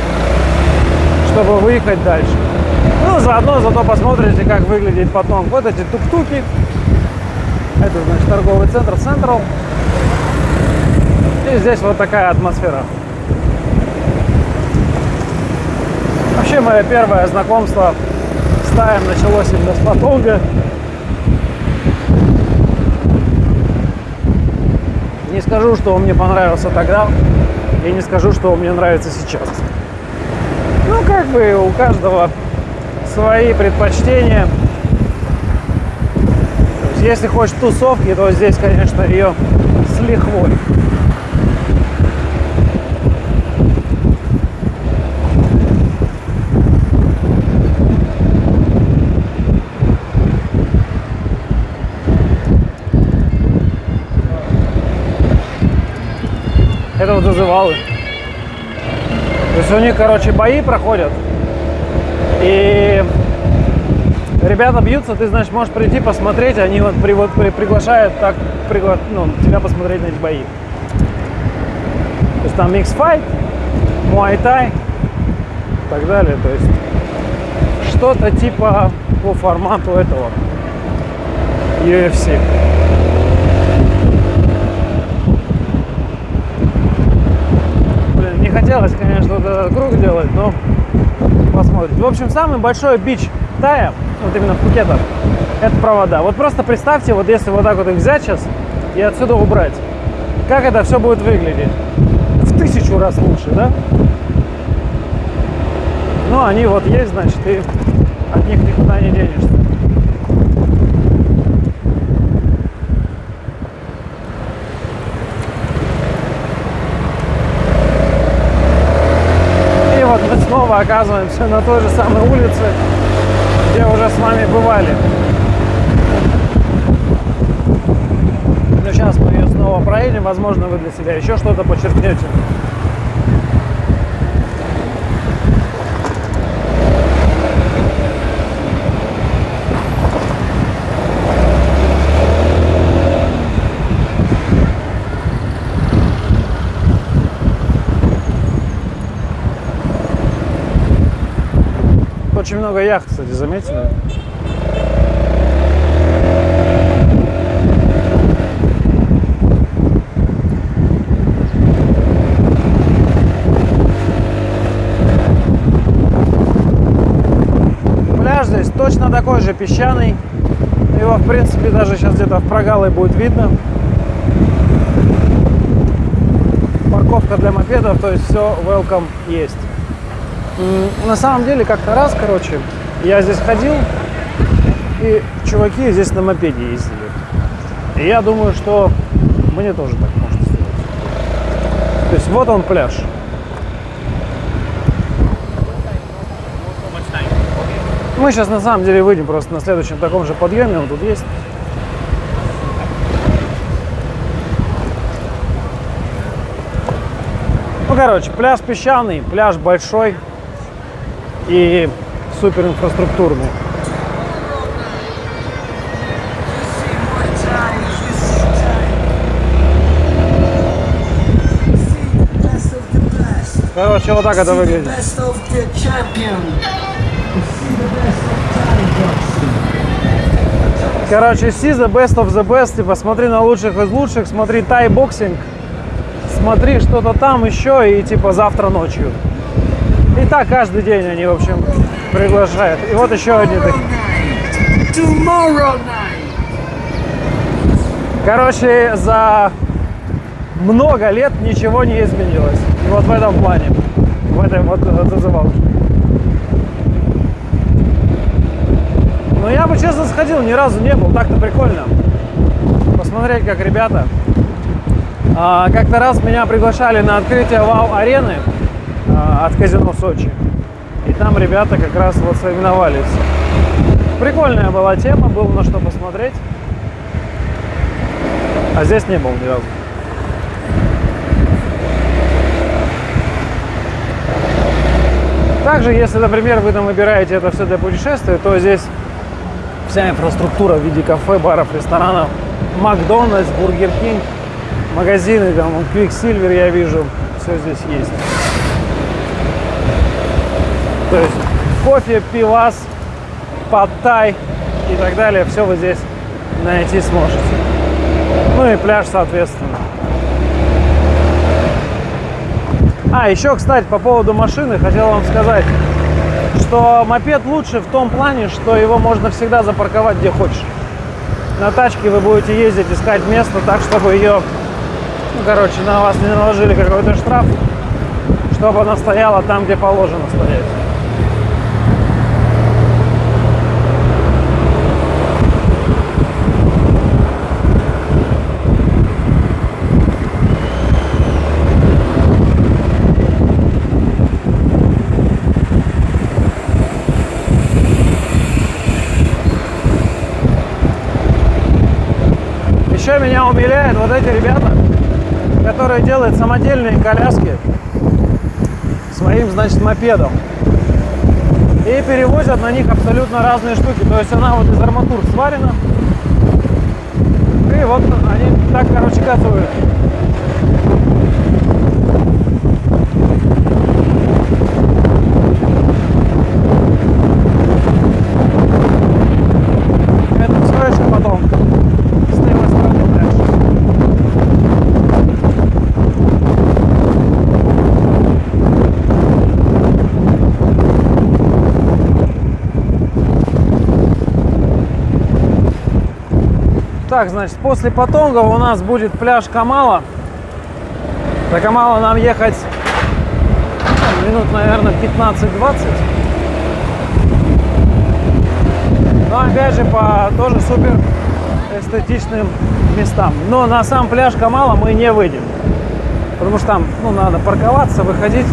чтобы выехать дальше. Ну, заодно зато посмотрите, как выглядит потом. Вот эти тук-туки. Это, значит, торговый центр Central. И здесь вот такая атмосфера. Вообще, мое первое знакомство с Таем началось именно с Патонга. Скажу, что он мне понравился тогда, и не скажу, что он мне нравится сейчас. Ну, как бы у каждого свои предпочтения. То есть, если хочешь тусовки, то здесь, конечно, ее с лихвой. Это вот зазывалы. То есть у них, короче, бои проходят. И ребята бьются, ты, значит, можешь прийти посмотреть, они вот, при, вот при, приглашают так, пригла, ну, тебя посмотреть на эти бои. То есть там микс файт, муай тай и так далее. То есть что-то типа по формату этого UFC. Блин, не хотелось, конечно, вот этот круг делать, но посмотрим. В общем, самый большой бич Тая, вот именно в Пхукетах, это провода. Вот просто представьте, вот если вот так вот их взять сейчас и отсюда убрать, как это все будет выглядеть. В тысячу раз лучше, да? Но они вот есть, значит, и от них никуда не денешься. И вот мы снова оказываемся на той же самой улице, где уже с вами бывали. Но сейчас мы ее снова проедем, возможно, вы для себя еще что-то подчеркнете. Очень много яхт, кстати, заметили? Пляж здесь точно такой же песчаный. Его, в принципе, даже сейчас где-то в прогале будет видно. Парковка для мопедов, то есть все welcome есть. На самом деле, как-то раз, короче, я здесь ходил, и чуваки здесь на мопеде ездили. И я думаю, что мне тоже так можно сделать. То есть вот он пляж. Мы сейчас на самом деле выйдем просто на следующем таком же подъеме, он тут есть. Ну, короче, пляж песчаный, пляж большой и супер инфраструктурный. Короче, вот так это выглядит. Короче, see the best of the best, типа смотри на лучших из лучших, смотри тай-боксинг, смотри что-то там еще и типа завтра ночью. И так каждый день они, в общем, приглашают. И вот еще одни такие. Короче, за много лет ничего не изменилось. И вот в этом плане, в этой вот зазывалке. Но я бы, честно, сходил, ни разу не был. Так-то прикольно. Посмотреть, как ребята. А, как-то раз меня приглашали на открытие ВАУ-арены а, от казино Сочи. И там ребята как раз вот соревновались. Прикольная была тема, было на что посмотреть. А здесь не был ни разу. Также, если, например, вы там выбираете это все для путешествия, то здесь вся инфраструктура в виде кафе, баров, ресторанов, Макдональдс, Burger King, магазины, там, Quicksilver я вижу, все здесь есть. То есть кофе, пивас, пад-тай и так далее, все вы здесь найти сможете. Ну и пляж, соответственно. А, еще, кстати, по поводу машины хотел вам сказать, что мопед лучше в том плане, что его можно всегда запарковать где хочешь. На тачке вы будете ездить, искать место так, чтобы ее, ну, короче, на вас не наложили какой-то штраф, чтобы она стояла там, где положено стоять. Еще меня умиляет вот эти ребята, которые делают самодельные коляски своим, значит, мопедом. И перевозят на них абсолютно разные штуки. То есть она вот из арматур сварена. И вот они так, короче, катывают. Так, значит, после Патонга у нас будет пляж Камала. До Камала нам ехать ну, минут, наверное, 15-20. Но опять же по тоже супер эстетичным местам. Но на сам пляж Камала мы не выйдем. Потому что там ну, надо парковаться, выходить.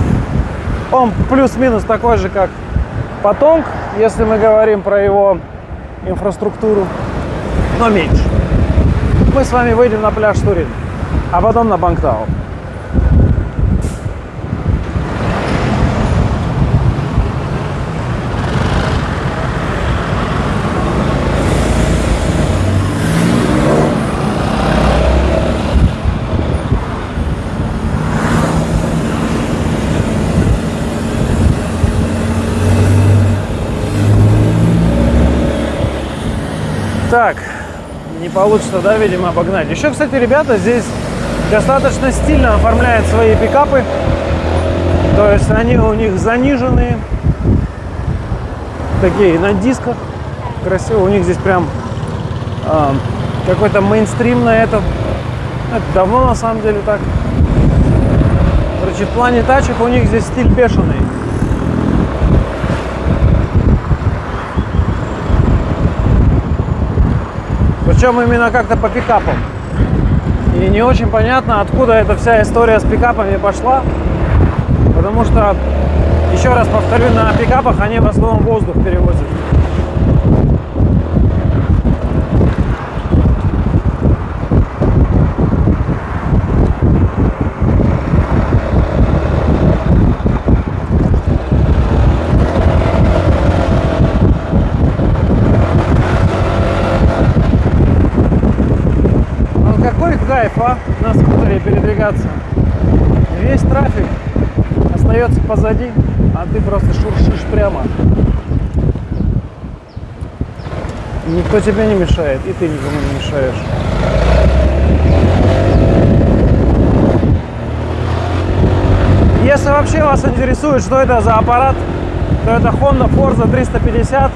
Он плюс-минус такой же, как Патонг, если мы говорим про его инфраструктуру, но меньше мы с вами выйдем на пляж Турин, а потом на Бангтау. Так, не получится, да, видимо, обогнать. Еще, кстати, ребята здесь достаточно стильно оформляют свои пикапы. То есть они у них заниженные, такие на дисках. Красиво. У них здесь прям э, какой-то мейнстрим на этом. Это давно на самом деле так. Короче, в плане тачек у них здесь стиль бешеный. Причем именно как-то по пикапам. И не очень понятно, откуда эта вся история с пикапами пошла. Потому что, еще раз повторю, на пикапах они в основном воздух перевозят. Передвигаться. Весь трафик остается позади, а ты просто шуршишь прямо. Никто тебе не мешает, и ты никому не мешаешь. Если вообще вас интересует, что это за аппарат, то это Honda Forza 350.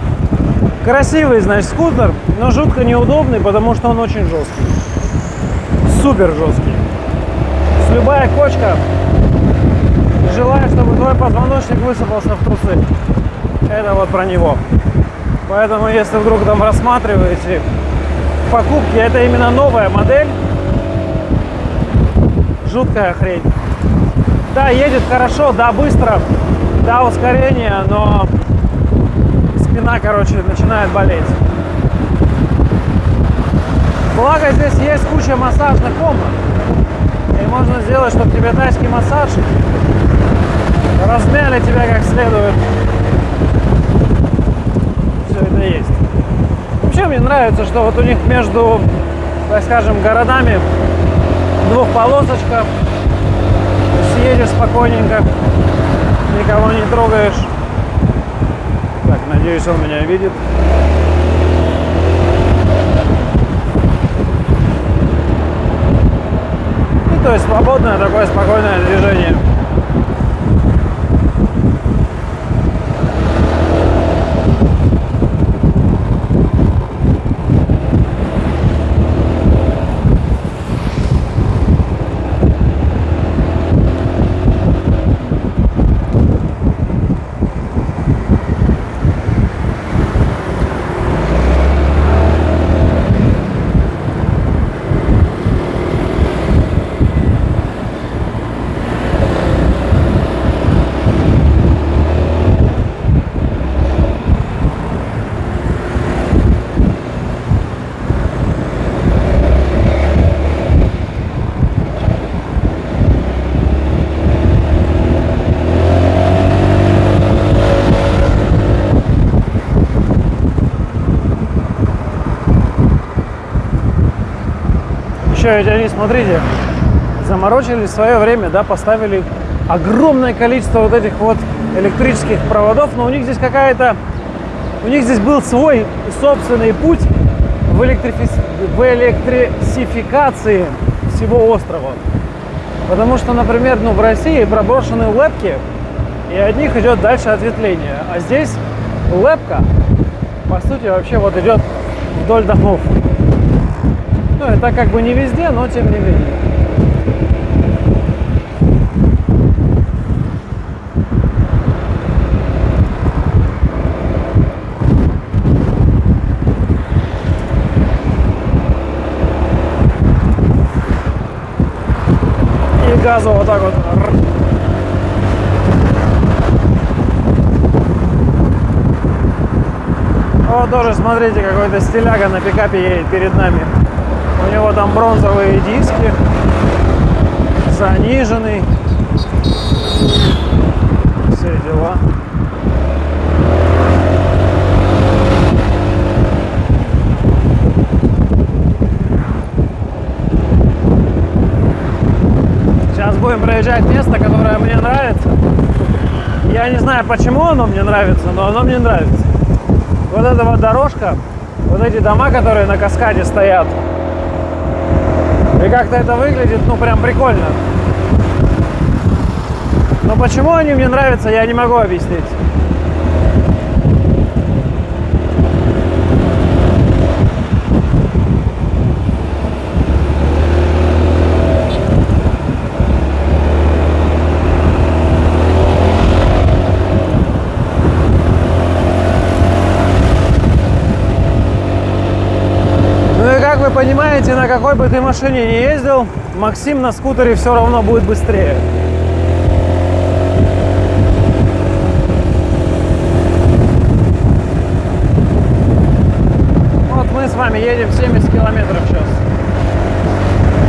Красивый, значит, скутер, но жутко неудобный, потому что он очень жесткий. Супер жесткий любая кочка, желая, чтобы твой позвоночник высыпался в трусы. Это вот про него. Поэтому, если вдруг там рассматриваете покупки, это именно новая модель. Жуткая хрень. Да, едет хорошо, да, быстро, да, ускорение, но спина, короче, начинает болеть. Благо здесь есть куча массажных комнат. Можно сделать, чтобы тебе тайский массаж размяли тебя как следует. Все это есть. Вообще мне нравится, что вот у них между, так скажем, городами двухполосочка. Съедешь спокойненько, никого не трогаешь. Так, надеюсь, он меня видит. То есть свободное такое спокойное движение. Еще ведь они, смотрите, заморочили свое время, да, поставили огромное количество вот этих вот электрических проводов, но у них здесь какая-то, у них здесь был свой собственный путь в, электрифи... в электрификации всего острова. Потому что, например, ну, в России проброшены лепки, и от них идет дальше ответвление. А здесь лепка, по сути, вообще вот идет вдоль домов. Ну, это как бы не везде, но тем не менее. И газу вот так вот. Вот тоже, смотрите, какой-то стиляга на пикапе едет перед нами. У него там бронзовые диски, заниженный. Все дела. Сейчас будем проезжать место, которое мне нравится. Я не знаю, почему оно мне нравится, но оно мне нравится. Вот эта вот дорожка, вот эти дома, которые на каскаде стоят. И как-то это выглядит, ну, прям прикольно. Но почему они мне нравятся, я не могу объяснить. Ну и как вы понимаете, на какой бы ты машине не ездил, Максим на скутере все равно будет быстрее. Вот мы с вами едем 70 километров в час.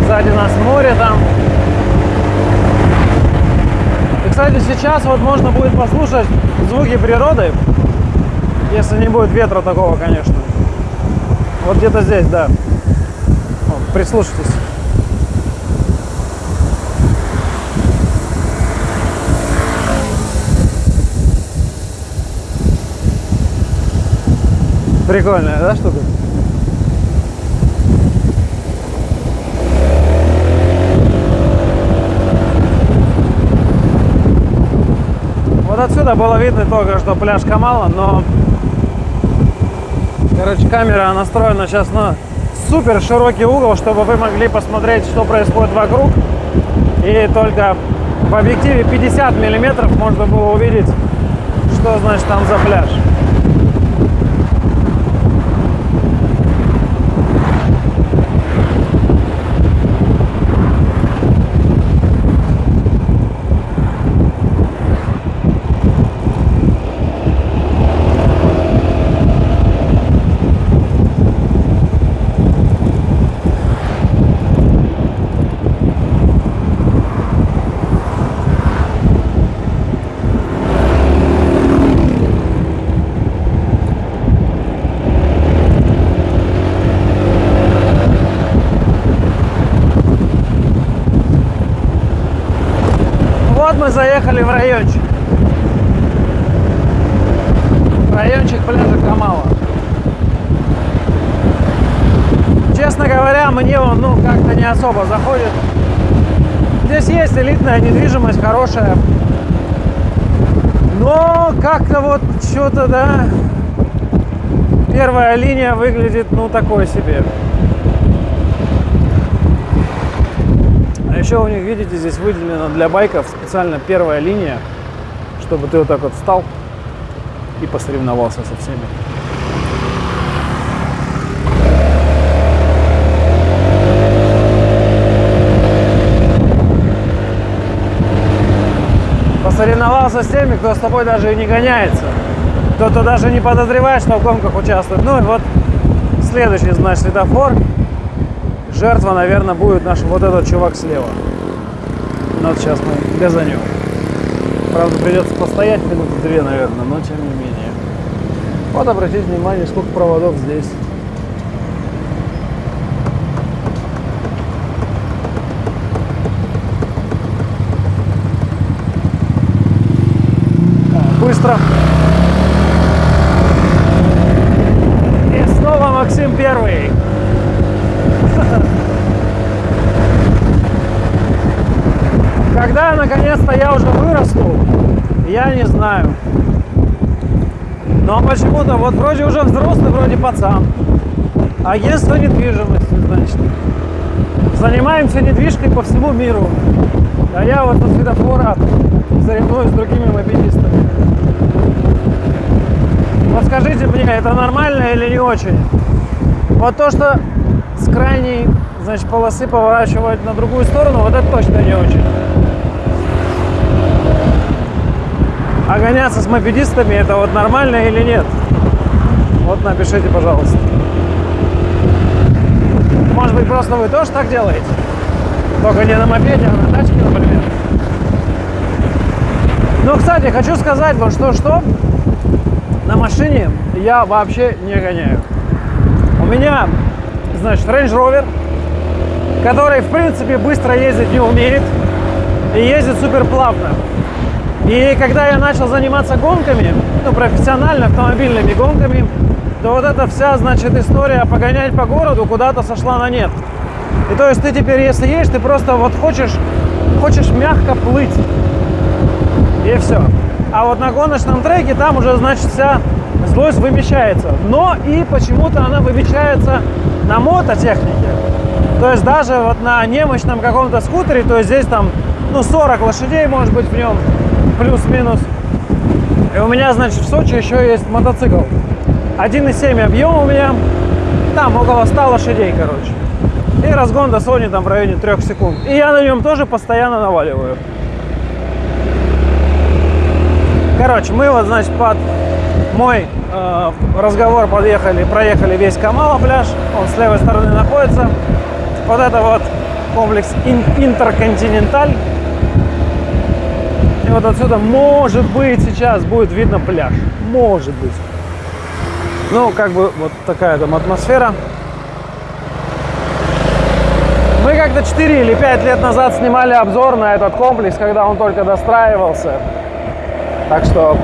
Сзади нас море там. И, кстати, сейчас вот можно будет послушать звуки природы, если не будет ветра такого, конечно. Вот где-то здесь, да. Прислушайтесь. Прикольная, да, штука? Вот отсюда было видно только, что пляж Камала, но Короче, камера настроена сейчас на супер широкий угол, чтобы вы могли посмотреть, что происходит вокруг. И только в объективе 50 миллиметров можно было увидеть, что значит там за пляж. Вот мы заехали в райончик. Райончик пляжа Камала. Честно говоря, мне он ну, как-то не особо заходит. Здесь есть элитная недвижимость, хорошая. Но как-то вот что-то, да, первая линия выглядит, ну, такой себе. Еще у них, видите, здесь выделена для байков специально первая линия, чтобы ты вот так вот встал и посоревновался со всеми. Посоревновался с теми, кто с тобой даже и не гоняется. Кто-то даже не подозревает, что в гонках участвует. Ну и вот следующий, значит, светофор жертва, наверное, будет наш вот этот чувак слева. Вот сейчас мы газанем. Правда, придется постоять минуты две, наверное, но тем не менее. Вот обратите внимание, сколько проводов здесь. Быстро. И снова Максим первый. Когда наконец-то я уже вырасту, я не знаю. Но почему-то вот вроде уже взрослый, вроде пацан. Агентство недвижимости, значит, занимаемся недвижкой по всему миру. А я вот на светофора соревнуюсь с другими мопедистами. Вот скажите мне, это нормально или не очень? Вот то, что с крайней, значит, полосы поворачивать на другую сторону, вот это точно не очень. А гоняться с мопедистами, это вот нормально или нет? Вот напишите, пожалуйста. Может быть, просто вы тоже так делаете? Только не на мопеде, а на тачке, например. Ну, кстати, хочу сказать вот что-что. На машине я вообще не гоняю. У меня, значит, Range Rover, который, в принципе, быстро ездить не умеет и ездит супер плавно. И когда я начал заниматься гонками, ну, профессионально автомобильными гонками, то вот эта вся, значит, история погонять по городу куда-то сошла на нет. И то есть ты теперь, если едешь, ты просто вот хочешь, хочешь мягко плыть. И все. А вот на гоночном треке там уже, значит, вся злость вымещается. Но и почему-то она вымещается на мототехнике. То есть даже вот на немощном каком-то скутере, то есть здесь там, ну, 40 лошадей может быть в нем, плюс-минус. И у меня, значит, в Сочи еще есть мотоцикл. 1,7 объем у меня, там около 100 лошадей, короче. И разгон до Sony там в районе 3 секунд. И я на нем тоже постоянно наваливаю. Короче, мы вот, значит, под мой э, разговор подъехали, проехали весь Камала пляж. Он с левой стороны находится. Вот это вот комплекс Интерконтиненталь. Вот отсюда, может быть, сейчас будет видно пляж. Может быть. Ну, как бы вот такая там атмосфера. Мы как-то 4 или 5 лет назад снимали обзор на этот комплекс, когда он только достраивался. Так что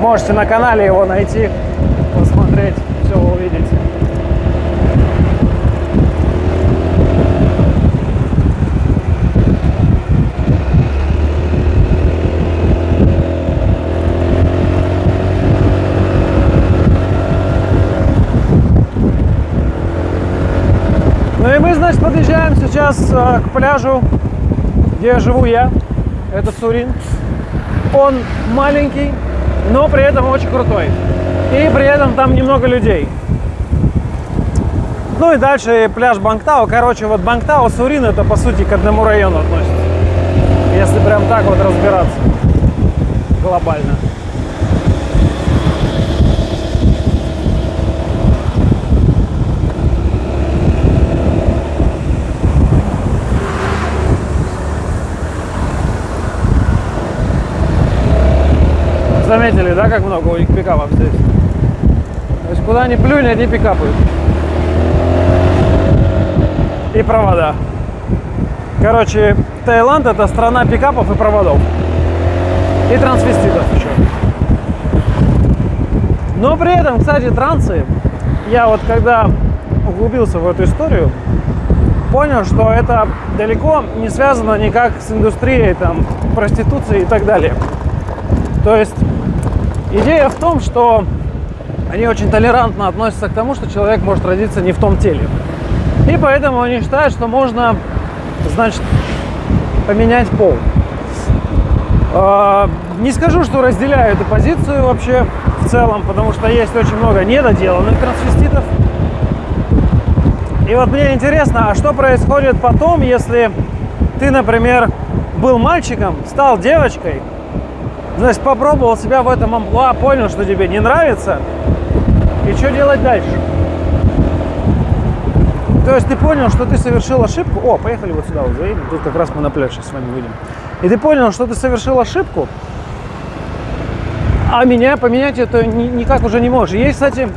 можете на канале его найти, посмотреть, все увидеть. Ну и мы, значит, подъезжаем сейчас э, к пляжу, где живу я. Это Сурин. Он маленький, но при этом очень крутой. И при этом там немного людей. Ну и дальше пляж Бангтау. Короче, вот Бангтау, Сурин, это по сути к одному району относится. Если прям так вот разбираться глобально. Заметили, да, как много у них пикапов здесь? То есть куда ни плюнь, одни пикапы. И провода. Короче, Таиланд это страна пикапов и проводов. И трансвеститов еще. Но при этом, кстати, трансы, я вот когда углубился в эту историю, понял, что это далеко не связано никак с индустрией там, проституции и так далее. То есть Идея в том, что они очень толерантно относятся к тому, что человек может родиться не в том теле. И поэтому они считают, что можно, значит, поменять пол. А, не скажу, что разделяю эту позицию вообще в целом, потому что есть очень много недоделанных трансвеститов. И вот мне интересно, а что происходит потом, если ты, например, был мальчиком, стал девочкой, Значит, попробовал себя в этом амплуа, понял, что тебе не нравится. И что делать дальше? То есть ты понял, что ты совершил ошибку. О, поехали вот сюда вот заедем. Тут как раз мы на пляж с вами выйдем. И ты понял, что ты совершил ошибку, а меня поменять это никак уже не можешь. Есть, кстати,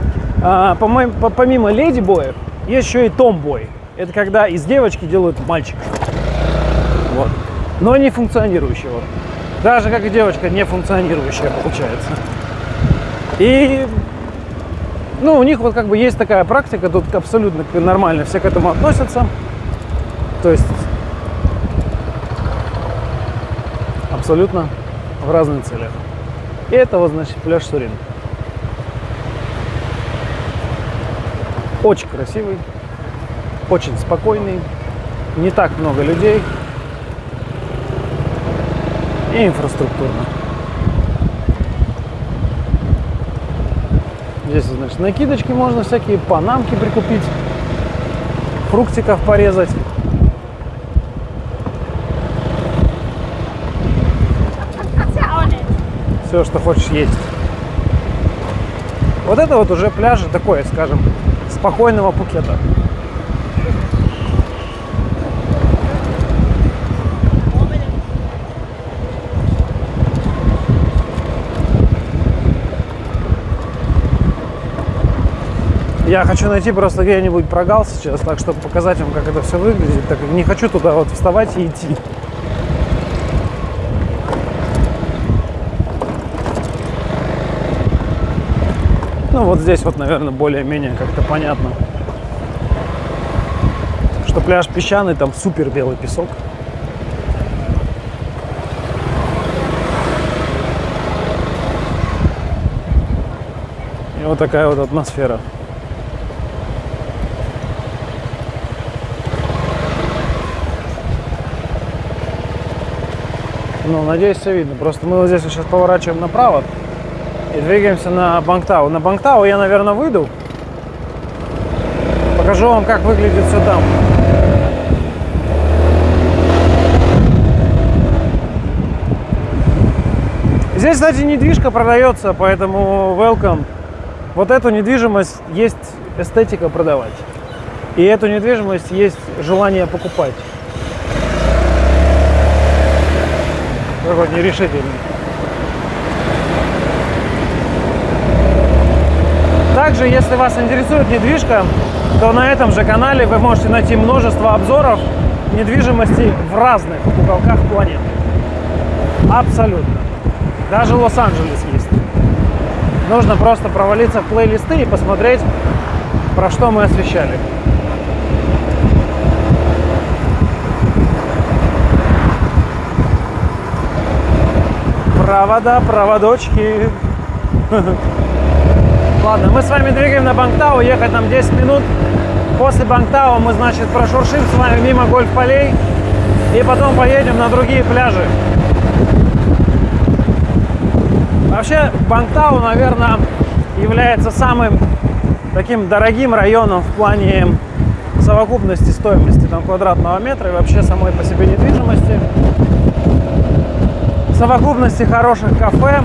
а, помимо леди-боев, есть еще и том-бой. Это когда из девочки делают мальчика. Вот. Но не функционирующего. Даже как девочка не функционирующая получается. И ну, у них вот как бы есть такая практика, тут абсолютно нормально все к этому относятся. То есть абсолютно в разных целях. И это вот, значит, пляж Сурин. Очень красивый. очень спокойный, не так много людей и инфраструктурно. Здесь, значит, накидочки можно всякие, панамки прикупить, фруктиков порезать. Все, что хочешь есть. Вот это вот уже пляжи такое, скажем, спокойного Пукета. Я хочу найти просто где-нибудь прогал сейчас, так чтобы показать вам, как это все выглядит. Так не хочу туда вот вставать и идти. Ну вот здесь вот, наверное, более-менее как-то понятно. Что пляж песчаный, там супер белый песок. И вот такая вот атмосфера. Ну, надеюсь, все видно. Просто мы вот здесь сейчас поворачиваем направо и двигаемся на Бангтау. На Бангтау я, наверное, выйду. Покажу вам, как выглядит все там. Здесь, кстати, недвижка продается, поэтому welcome. Вот эту недвижимость есть эстетика продавать. И эту недвижимость есть желание покупать. Какой нерешительный. Также, если вас интересует недвижка, то на этом же канале вы можете найти множество обзоров недвижимости в разных уголках планеты. Абсолютно. Даже Лос-Анджелес есть. Нужно просто провалиться в плейлисты и посмотреть, про что мы освещали. Провода, проводочки. Ладно, мы с вами двигаем на Бангтау, ехать нам 10 минут. После Бангтау мы, значит, прошуршим с вами мимо гольф-полей и потом поедем на другие пляжи. Вообще, Бангтау, наверное, является самым таким дорогим районом в плане совокупности стоимости там, квадратного метра и вообще самой по себе недвижимости совокупности хороших кафе.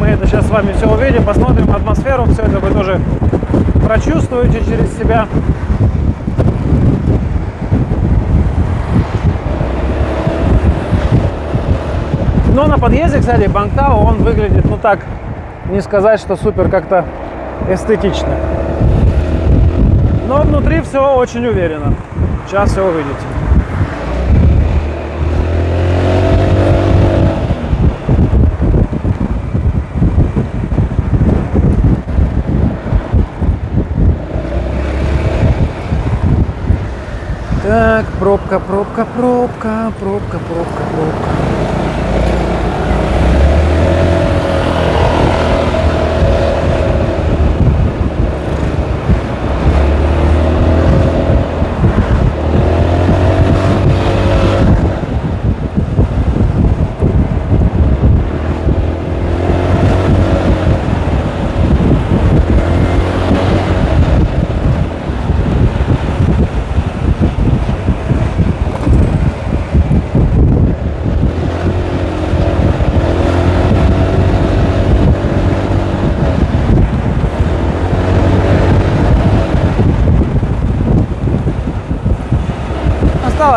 Мы это сейчас с вами все увидим, посмотрим атмосферу, все это вы тоже прочувствуете через себя. Но на подъезде, кстати, Бангтау, он выглядит, ну так, не сказать, что супер как-то эстетично. Но внутри все очень уверенно. Сейчас все увидите. Так, пробка, пробка, пробка, пробка, пробка, пробка.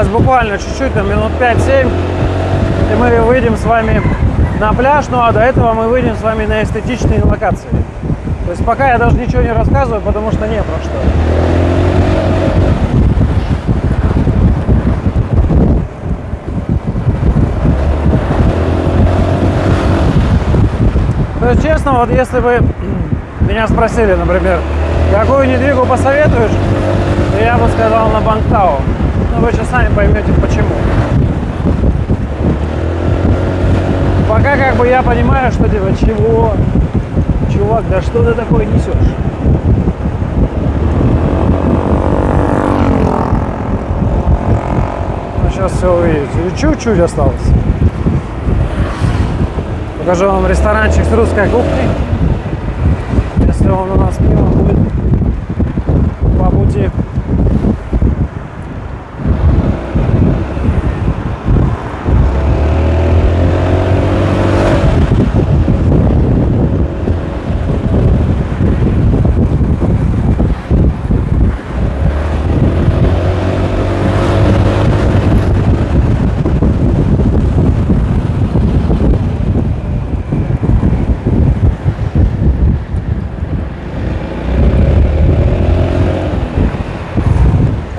Осталось буквально чуть-чуть, на минут 5-7, и мы выйдем с вами на пляж, ну а до этого мы выйдем с вами на эстетичные локации. То есть пока я даже ничего не рассказываю, потому что не про что. То есть, честно, вот если бы меня спросили, например, какую недвигу посоветуешь, то я бы сказал на Бангтау. Но вы сейчас сами поймете почему. Пока как бы я понимаю, что делать, чего, чувак, да что ты такое несешь? сейчас все увидите. Чуть-чуть осталось. Покажу вам ресторанчик с русской кухней. Если он у нас мимо будет по пути.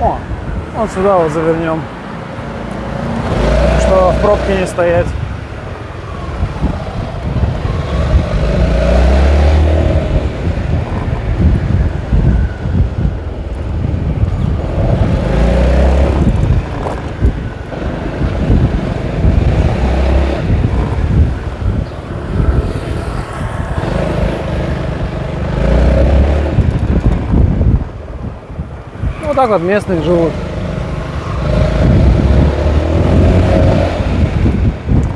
О, вот сюда вот завернем. Что в пробке не стоять. Ну, Вот так вот местных живут.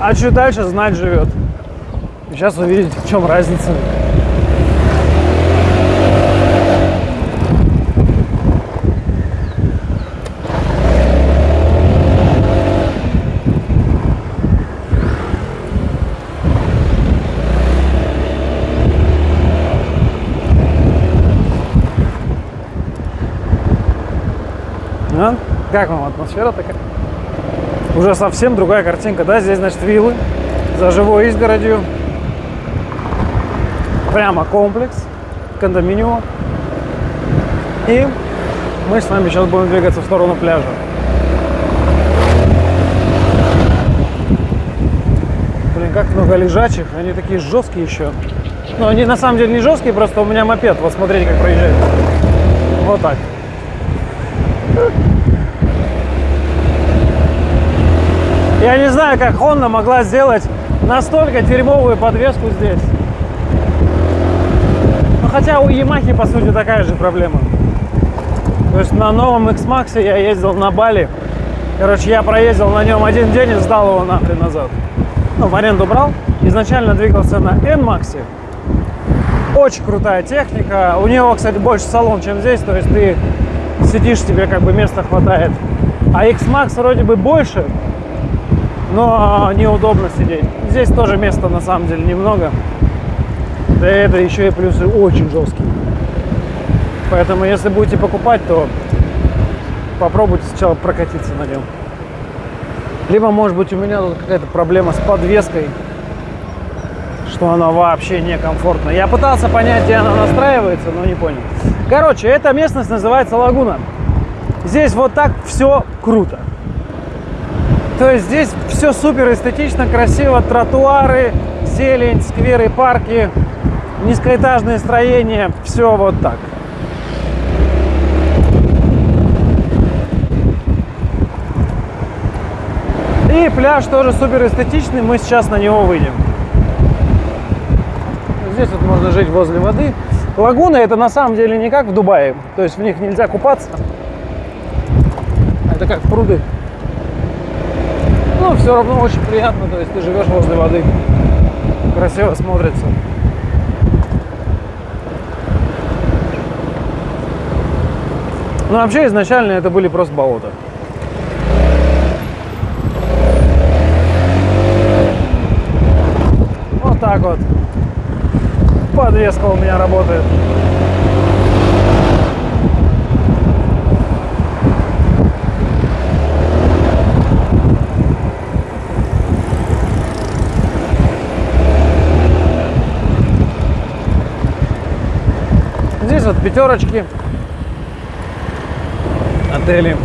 А чуть дальше знать живет. Сейчас увидите, в чем разница. А? Как вам атмосфера такая? Уже совсем другая картинка, да? Здесь, значит, виллы за живой изгородью. Прямо комплекс, кондоминиум. И мы с вами сейчас будем двигаться в сторону пляжа. Блин, как много лежачих, они такие жесткие еще. Но они на самом деле не жесткие, просто у меня мопед. Вот смотрите, как проезжает. Вот так. Я не знаю, как Honda могла сделать настолько дерьмовую подвеску здесь. Ну, хотя у Yamaha, по сути, такая же проблема. То есть на новом X-Max я ездил на Бали. Короче, я проездил на нем один день и сдал его нахрен назад. Ну, в аренду брал. Изначально двигался на N-Max. Очень крутая техника. У него, кстати, больше салон, чем здесь. То есть ты сидишь, тебе как бы места хватает. А X-Max вроде бы больше, но неудобно сидеть. Здесь тоже места на самом деле немного. Да это еще и плюсы очень жесткие. Поэтому если будете покупать, то попробуйте сначала прокатиться на нем. Либо, может быть, у меня тут какая-то проблема с подвеской, что она вообще некомфортна. Я пытался понять, где она настраивается, но не понял. Короче, эта местность называется Лагуна. Здесь вот так все круто. То есть здесь все супер эстетично, красиво, тротуары, зелень, скверы, парки, низкоэтажные строения, все вот так. И пляж тоже супер эстетичный, мы сейчас на него выйдем. Здесь вот можно жить возле воды. Лагуны это на самом деле не как в Дубае, то есть в них нельзя купаться. Это как пруды. Но все равно очень приятно, то есть ты живешь возле воды. Красиво смотрится. Ну, вообще, изначально это были просто болота. Вот так вот. Подвеска у меня работает. Вот пятерочки, отели.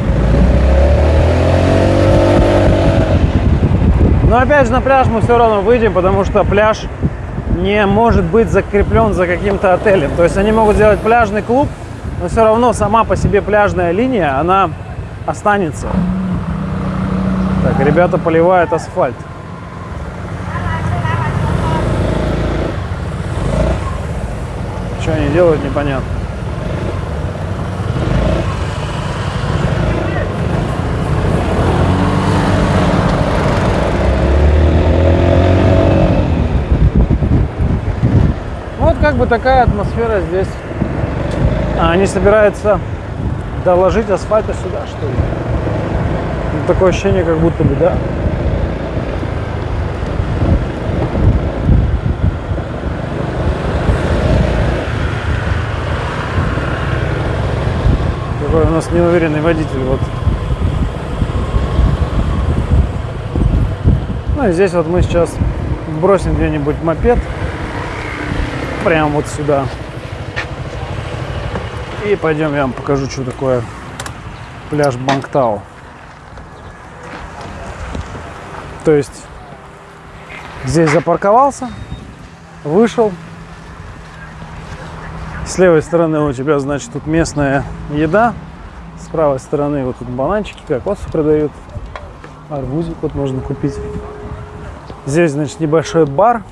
Но опять же на пляж мы все равно выйдем, потому что пляж не может быть закреплен за каким-то отелем. То есть они могут сделать пляжный клуб, но все равно сама по себе пляжная линия, она останется. Так, ребята поливают асфальт. Что они делают, непонятно. Вот как бы такая атмосфера здесь. А они собираются доложить асфальта сюда, что ли? Ну, такое ощущение, как будто бы, да? Какой у нас неуверенный водитель, вот. Ну и здесь вот мы сейчас бросим где-нибудь мопед. Прямо вот сюда. И пойдем, я вам покажу, что такое пляж Бангтау. То есть здесь запарковался, вышел. С левой стороны у тебя, значит, тут местная еда. С правой стороны вот тут бананчики, кокосы продают. Арбузик вот можно купить. Здесь, значит, небольшой бар.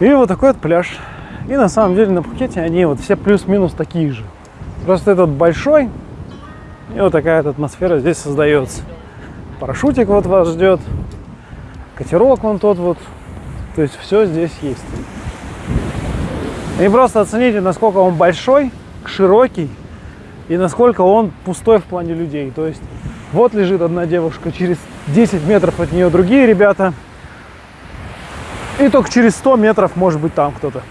И вот такой вот пляж. И на самом деле на Пхукете они вот все плюс-минус такие же. Просто этот большой, и вот такая вот атмосфера здесь создается. Парашютик вот вас ждет, катерок вон тот вот. То есть все здесь есть. И просто оцените, насколько он большой, широкий, и насколько он пустой в плане людей. То есть вот лежит одна девушка, через 10 метров от нее другие ребята, и только через 100 метров может быть там кто-то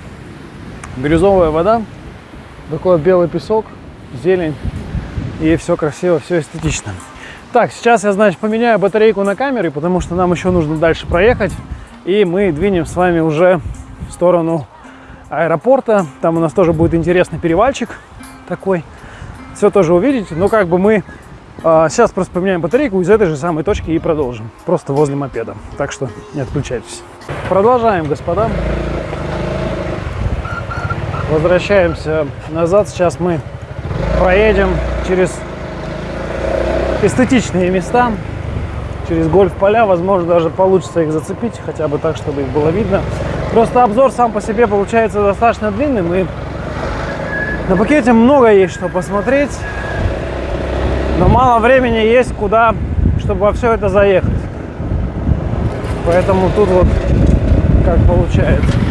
бирюзовая вода, такой белый песок, зелень, и все красиво, все эстетично. Так, сейчас я, значит, поменяю батарейку на камере, потому что нам еще нужно дальше проехать, и мы двинем с вами уже в сторону аэропорта. Там у нас тоже будет интересный перевальчик такой. Все тоже увидите, но как бы мы а, сейчас просто поменяем батарейку из этой же самой точки и продолжим. Просто возле мопеда. Так что не отключайтесь. Продолжаем, господа. Возвращаемся назад. Сейчас мы проедем через эстетичные места, через гольф-поля. Возможно, даже получится их зацепить, хотя бы так, чтобы их было видно. Просто обзор сам по себе получается достаточно длинным. И на пакете много есть что посмотреть. Но мало времени есть куда, чтобы во все это заехать. Поэтому тут вот как получается.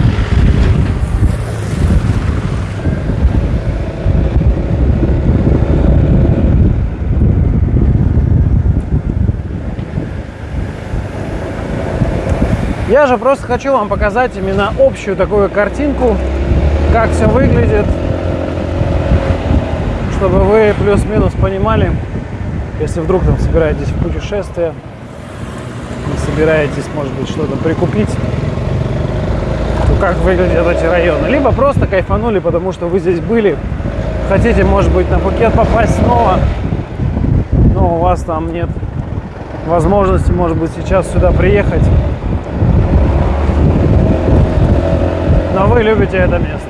Я же просто хочу вам показать именно общую такую картинку, как все выглядит, чтобы вы плюс-минус понимали, если вдруг там собираетесь в путешествие, собираетесь, может быть, что-то прикупить, то как выглядят эти районы. Либо просто кайфанули, потому что вы здесь были, хотите, может быть, на Пукет попасть снова, но у вас там нет возможности, может быть, сейчас сюда приехать. Но вы любите это место.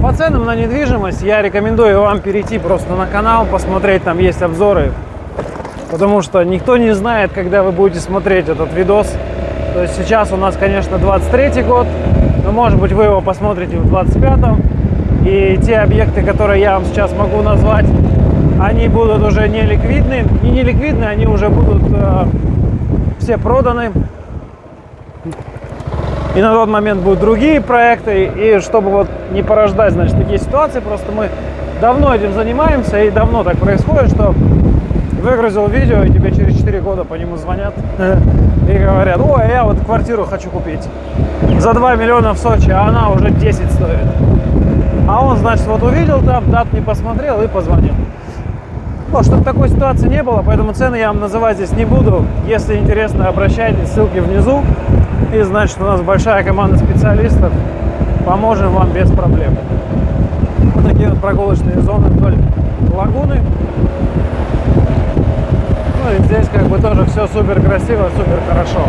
По ценам на недвижимость я рекомендую вам перейти просто на канал, посмотреть, там есть обзоры. Потому что никто не знает, когда вы будете смотреть этот видос. То есть сейчас у нас, конечно, 23 год, но может быть вы его посмотрите в 25-м. И те объекты, которые я вам сейчас могу назвать, они будут уже не ликвидны. Не ликвидны, они уже будут э, все проданы. И на тот момент будут другие проекты. И чтобы вот не порождать, значит, такие ситуации, просто мы давно этим занимаемся. И давно так происходит, что выгрузил видео, и тебе через 4 года по нему звонят и говорят, ой, я вот квартиру хочу купить за 2 миллиона в Сочи, а она уже 10 стоит. А он, значит, вот увидел там, дат не посмотрел и позвонил. Ну, чтобы такой ситуации не было, поэтому цены я вам называть здесь не буду. Если интересно, обращайтесь, ссылки внизу. И значит, у нас большая команда специалистов. Поможем вам без проблем. Вот такие вот прогулочные зоны вдоль лагуны. Ну и здесь как бы тоже все супер красиво, супер хорошо.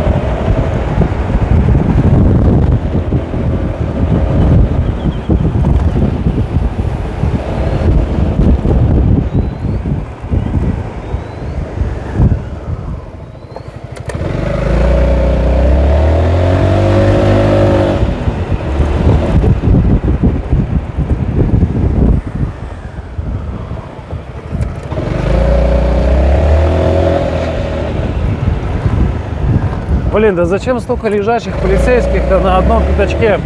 Блин, да зачем столько лежачих полицейских-то на одном пятачке?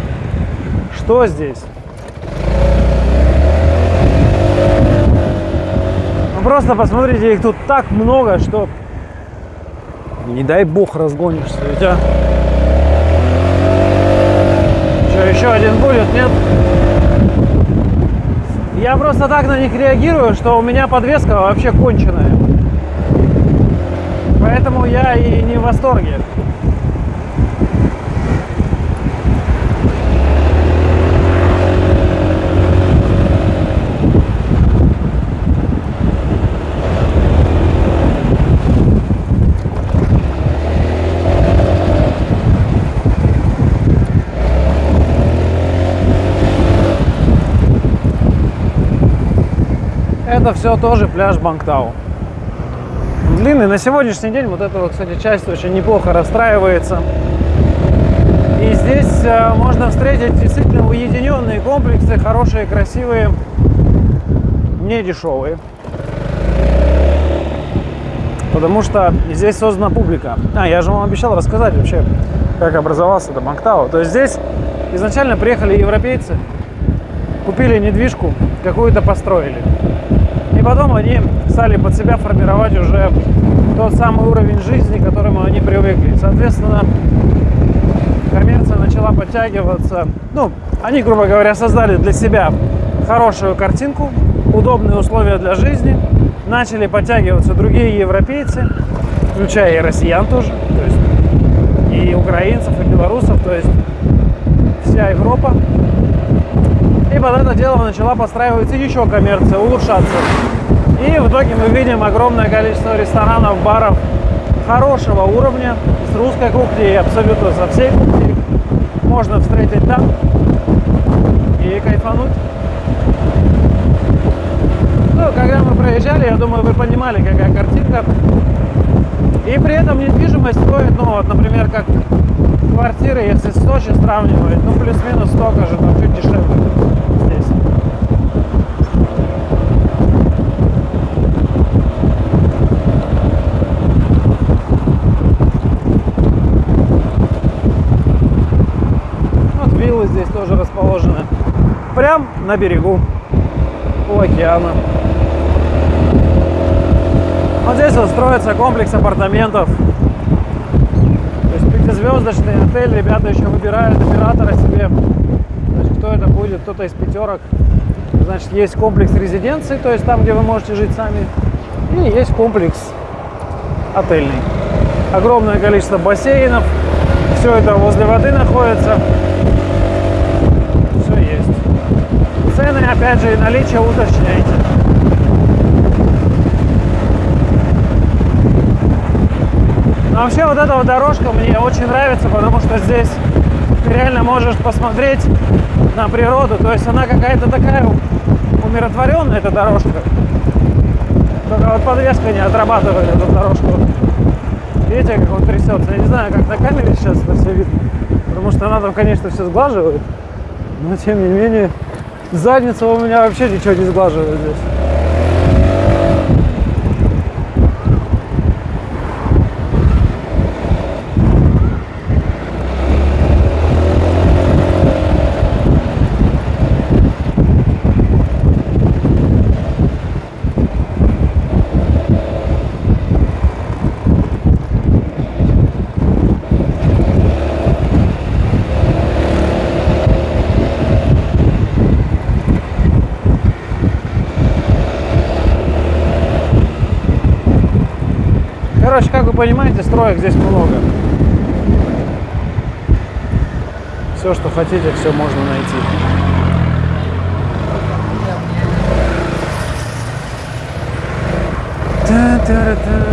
Что здесь? Ну просто посмотрите, их тут так много, что не дай бог разгонишься, ведь а? Что, еще один будет, нет? Я просто так на них реагирую, что у меня подвеска вообще конченая. Поэтому я и не в восторге. Это все тоже пляж Бангтау. Длинный. На сегодняшний день вот эта вот, кстати, часть очень неплохо расстраивается. И здесь э, можно встретить действительно уединенные комплексы, хорошие, красивые, не дешевые. Потому что здесь создана публика. А, я же вам обещал рассказать вообще, как образовался это Бангтау. То есть здесь изначально приехали европейцы, купили недвижку, какую-то построили. Потом они стали под себя формировать уже тот самый уровень жизни, к которому они привыкли. Соответственно, коммерция начала подтягиваться. Ну, они, грубо говоря, создали для себя хорошую картинку, удобные условия для жизни. Начали подтягиваться другие европейцы, включая и россиян тоже, то есть и украинцев, и белорусов, то есть вся Европа. И под это дело начала подстраиваться еще коммерция, улучшаться. И в итоге мы видим огромное количество ресторанов, баров хорошего уровня, с русской кухней абсолютно со всей кухней. Можно встретить там и кайфануть. Ну, когда мы проезжали, я думаю, вы понимали, какая картинка. И при этом недвижимость стоит, ну, вот, например, как квартиры, если с Сочи сравнивать, ну, плюс-минус столько же, там чуть дешевле здесь. виллы здесь тоже расположены. Прям на берегу у океана. Вот здесь вот строится комплекс апартаментов. То есть пятизвездочный отель. Ребята еще выбирают оператора себе. Значит, кто это будет? Кто-то из пятерок. Значит, есть комплекс резиденции, то есть там, где вы можете жить сами. И есть комплекс отельный. Огромное количество бассейнов. Все это возле воды находится. Цены, опять же, и наличие уточняйте. Но вообще вот эта вот дорожка мне очень нравится, потому что здесь ты реально можешь посмотреть на природу. То есть она какая-то такая умиротворенная, эта дорожка. Только вот подвеска не отрабатывает эту дорожку. Видите, как он трясется? Я не знаю, как на камере сейчас это все видно. Потому что она там, конечно, все сглаживает. Но тем не менее задница у меня вообще ничего не сглаживает здесь. Короче, как вы понимаете, строек здесь много. Все, что хотите, все можно найти. Та-та-та. вообще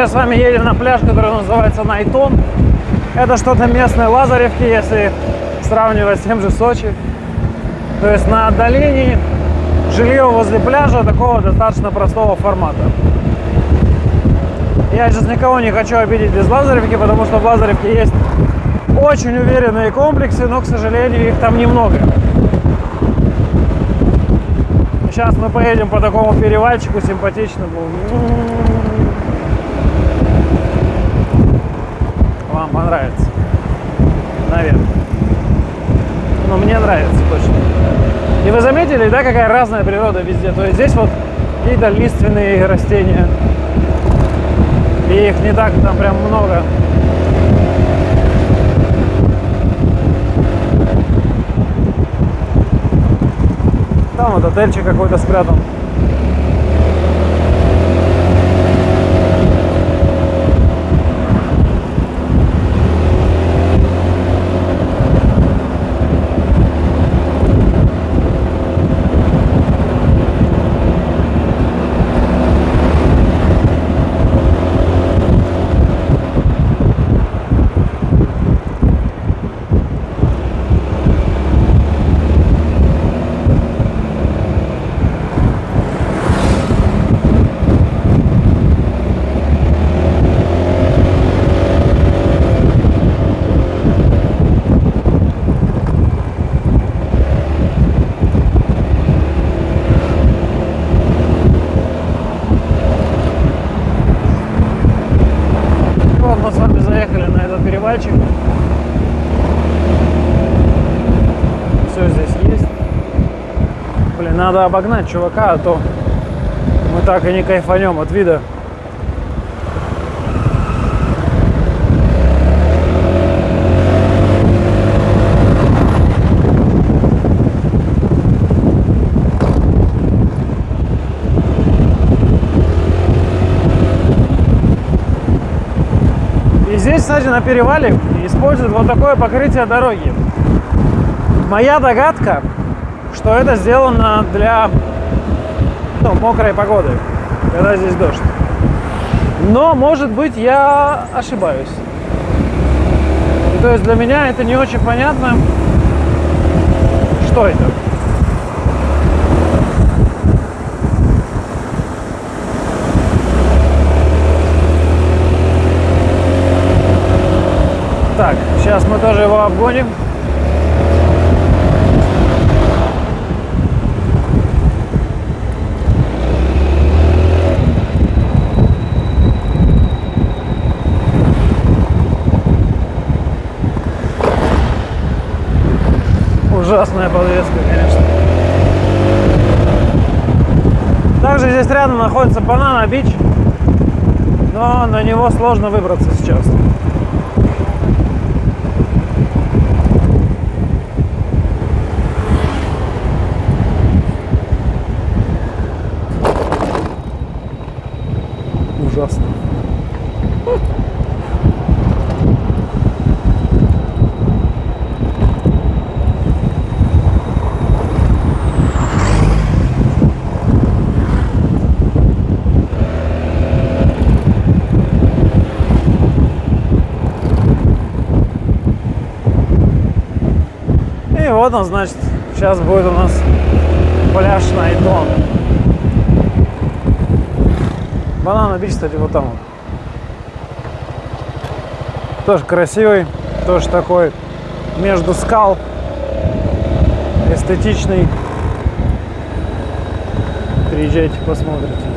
сейчас с вами едем на пляж, который называется Найтон. Это что-то местное Лазаревки, если сравнивать с тем же Сочи. То есть на отдалении жилье возле пляжа такого достаточно простого формата. Я сейчас никого не хочу обидеть без Лазаревки, потому что в Лазаревке есть очень уверенные комплексы, но, к сожалению, их там немного. Сейчас мы поедем по такому перевальчику симпатичному. Вам понравится. Наверное. Но мне нравится точно. И вы заметили, да, какая разная природа везде? То есть здесь вот какие-то лиственные растения. И их не так там прям много. Там вот отельчик какой-то спрятан. Вот мы с вами заехали на этот перевальчик. Все здесь есть. Блин, надо обогнать чувака, а то мы так и не кайфанем от вида. И здесь, кстати, на перевале используют вот такое покрытие дороги. Моя догадка, что это сделано для ну, мокрой погоды, когда здесь дождь. Но, может быть, я ошибаюсь. То есть для меня это не очень понятно, что это. Так, сейчас мы тоже его обгоним. Ужасная подвеска, конечно. Также здесь рядом находится Банана Бич, но на него сложно выбраться сейчас. Он, значит, сейчас будет у нас пляж Найтон. Банана бич, кстати, вот там. Тоже красивый, тоже такой между скал, эстетичный. Приезжайте, посмотрите.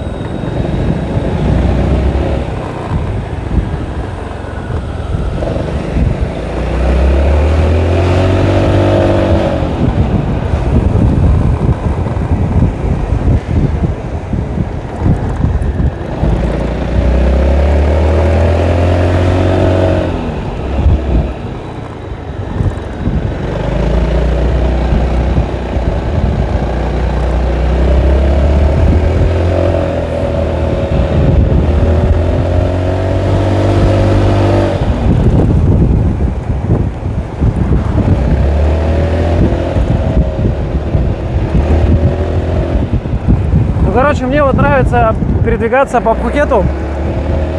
Ну, короче, мне вот нравится передвигаться по Пхукету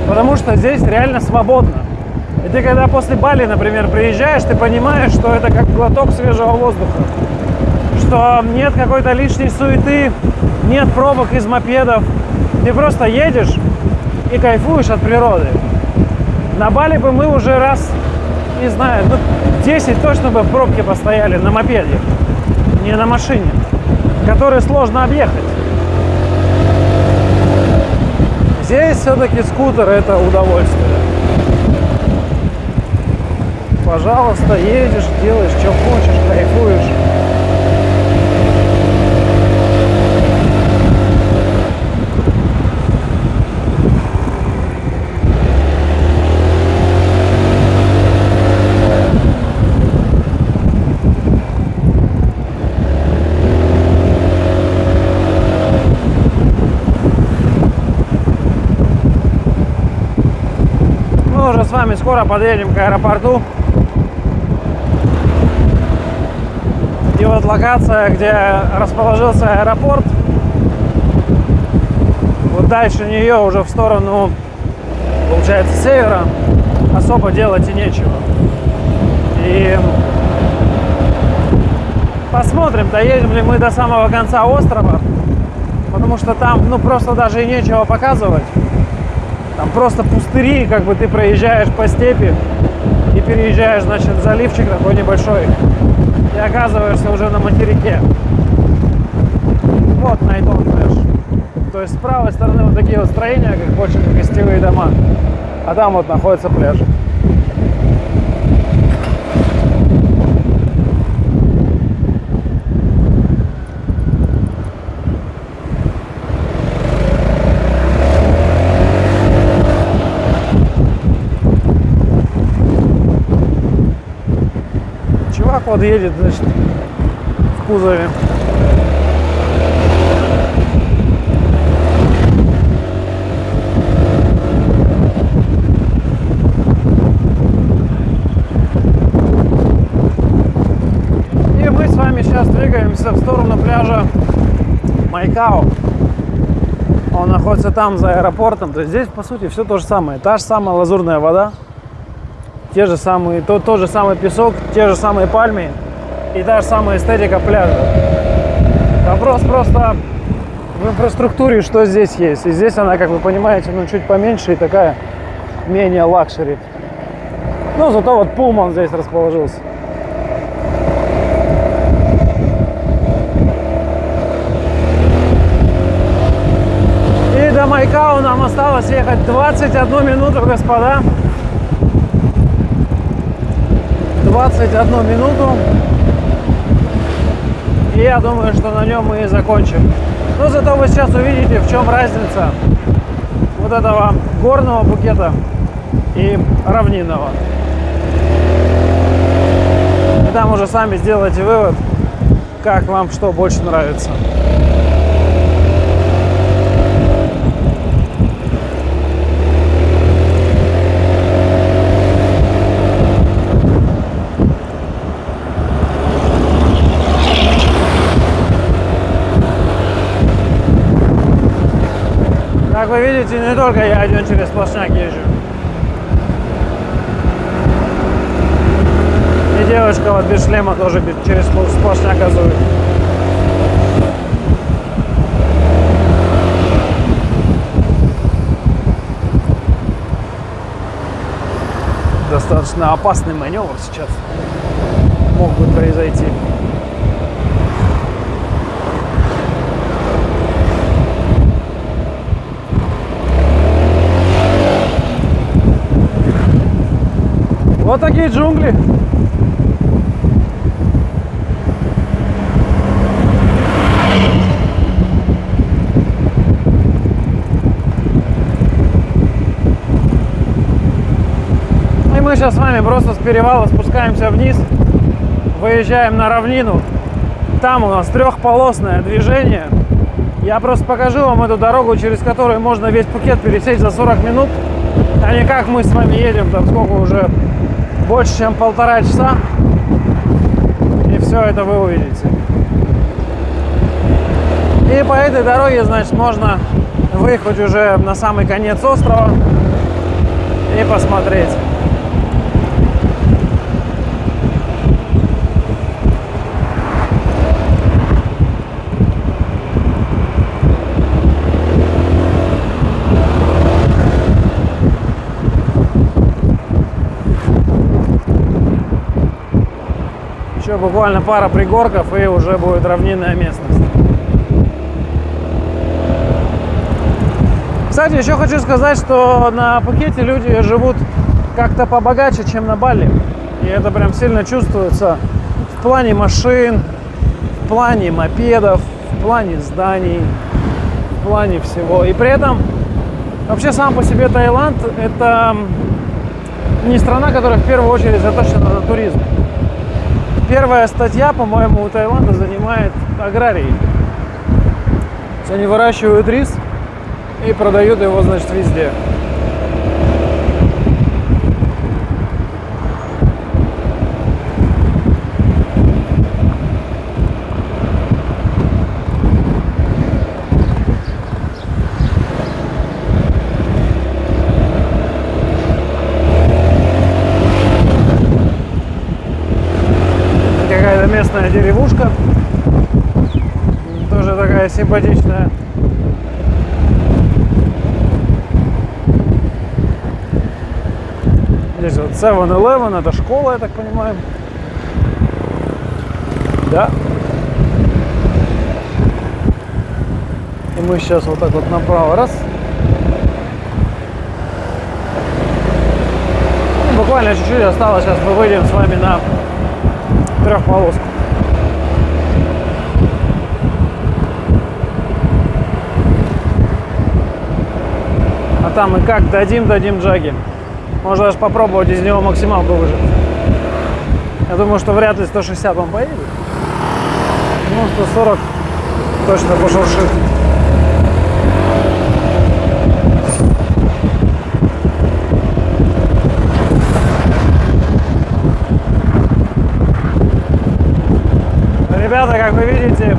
Потому что здесь реально свободно. И ты когда после Бали, например, приезжаешь, ты понимаешь, что это как глоток свежего воздуха. Что нет какой-то лишней суеты, нет пробок из мопедов. Ты просто едешь и кайфуешь от природы. На Бали бы мы уже раз, не знаю, ну, 10 точно бы в пробке постояли на мопеде, не на машине, который сложно объехать. Здесь все-таки скутер это удовольствие. Пожалуйста, едешь, делаешь, что хочешь, кайфуешь. Вами скоро подъедем к аэропорту. И вот локация, где расположился аэропорт, вот дальше нее уже в сторону, получается, севера, особо делать и нечего. И посмотрим, доедем ли мы до самого конца острова, потому что там, ну, просто даже и нечего показывать. Там просто пустыри, как бы ты проезжаешь по степи и переезжаешь, значит, заливчик такой небольшой и оказываешься уже на материке. Вот Найтон пляж. То есть с правой стороны вот такие вот строения, как как гостевые дома, а там вот находится пляж. Чувак вот едет, значит, в кузове. И мы с вами сейчас двигаемся в сторону пляжа Майкао. Он находится там, за аэропортом. То есть здесь, по сути, все то же самое. Та же самая лазурная вода, те же самые, тот, тот же самый песок, те же самые пальмы и та же самая эстетика пляжа. Вопрос просто в инфраструктуре, что здесь есть. И здесь она, как вы понимаете, ну чуть поменьше и такая менее luxury. Ну, зато вот Pullman здесь расположился. И до Май Кхао нам осталось ехать 21 минуту, господа. 21 минуту. И я думаю, что на нем мы и закончим. Но зато вы сейчас увидите, в чем разница вот этого горного букета и равнинного. И там уже сами сделайте вывод, как вам что больше нравится. Вы видите, не только я один через сплошняк езжу. И девушка вот без шлема тоже через сплошняк газует. Достаточно опасный маневр сейчас мог бы произойти. Вот такие джунгли. И мы сейчас с вами просто с перевала спускаемся вниз, выезжаем на равнину. Там у нас трехполосное движение. Я просто покажу вам эту дорогу, через которую можно весь Пукет пересечь за 40 минут, а не как мы с вами едем, там сколько уже больше, чем полтора часа. И все это вы увидите. И по этой дороге, значит, можно выехать уже на самый конец острова. и посмотреть. Еще буквально пара пригорков и уже будет равнинная местность. Кстати, еще хочу сказать, что на Пхукете люди живут как-то побогаче, чем на Бали. И это прям сильно чувствуется в плане машин, в плане мопедов, в плане зданий, в плане всего. И при этом вообще сам по себе Таиланд это не страна, которая в первую очередь заточена на туризм. Первая статья, по-моему, у Таиланда занимает аграрии. Они выращивают рис и продают его, значит, везде. Местная деревушка. Тоже такая симпатичная. Здесь вот 7-Eleven, это школа, я так понимаю. Да. И мы сейчас вот так вот направо, раз. И буквально чуть-чуть осталось, сейчас мы выйдем с вами на трехполоску. Там мы как дадим, дадим джаги. Можно даже попробовать из него максималку выжать. Я думаю, что вряд ли 160 он поедет. Ну, 140 точно пошуршит. Ребята, как вы видите,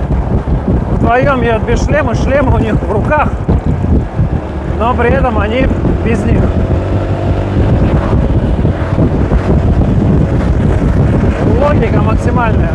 вдвоем едут без шлема, шлемы у них в руках, но при этом они без них. логика максимальная.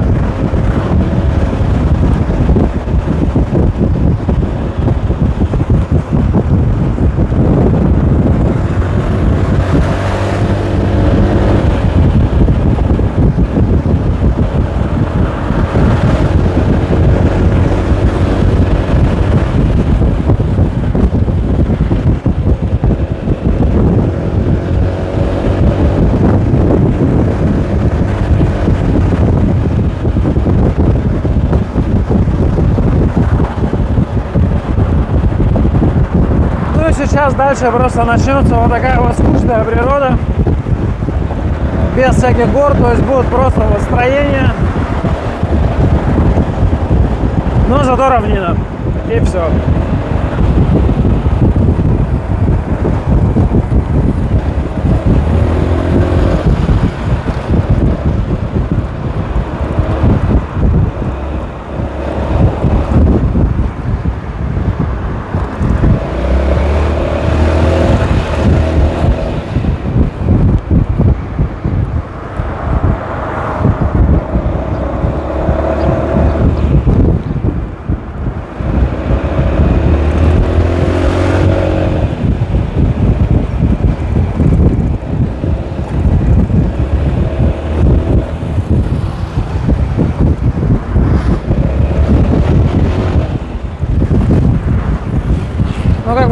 Сейчас дальше просто начнется вот такая вот скучная природа. Без всяких гор, то есть будут просто вот строения. Но зато равнина. И все.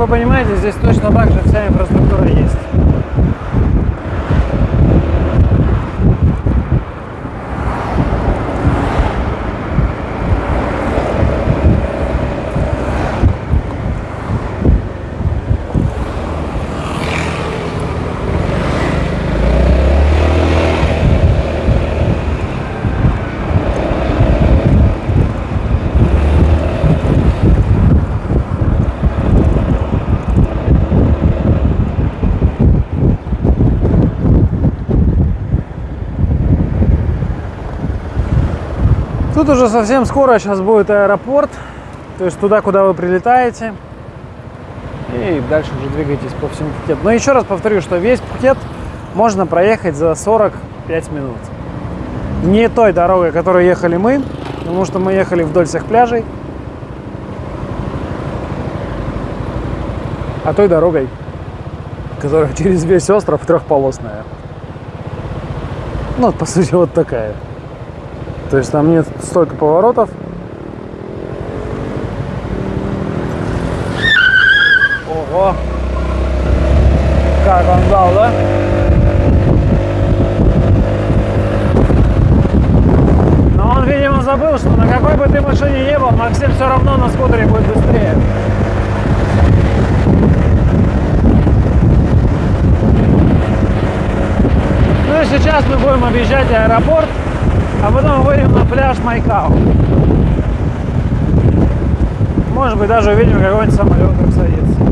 Понимаете, здесь точно так же вся инфраструктура есть. Тут уже совсем скоро сейчас будет аэропорт, то есть туда, куда вы прилетаете. и дальше уже двигайтесь по всему Пхукету. Но еще раз повторю, что весь Пхукет можно проехать за 45 минут. Не той дорогой, которой ехали мы, потому что мы ехали вдоль всех пляжей, а той дорогой, которая через весь остров трехполосная. Ну, по сути, вот такая. То есть там нет столько поворотов. Ого! Как он дал, да? Но он, видимо, забыл, что на какой бы ты машине не был, Максим все равно на скутере будет быстрее. Ну и сейчас мы будем объезжать аэропорт, а потом выйдем на пляж Майкау. Может быть, даже увидим какой-нибудь самолет, как садится.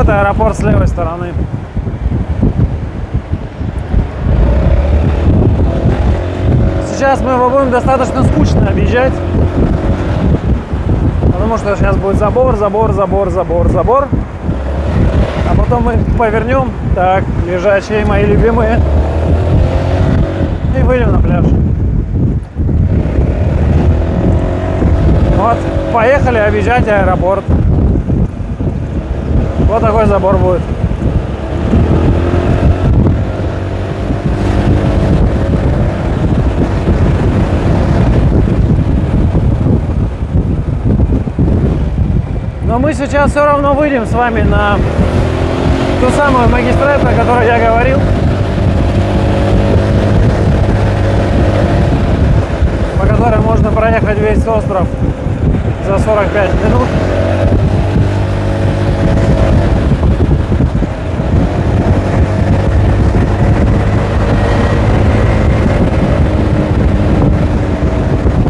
Вот аэропорт с левой стороны. Сейчас мы его будем достаточно скучно объезжать. Потому что сейчас будет забор, забор, забор, забор, забор. А потом мы повернем. Так, лежачие мои любимые. И выйдем на пляж. Вот, поехали объезжать аэропорт. Вот такой забор будет. Но мы сейчас все равно выйдем с вами на ту самую магистраль, про которую я говорил. По которой можно проехать весь остров за 45 минут.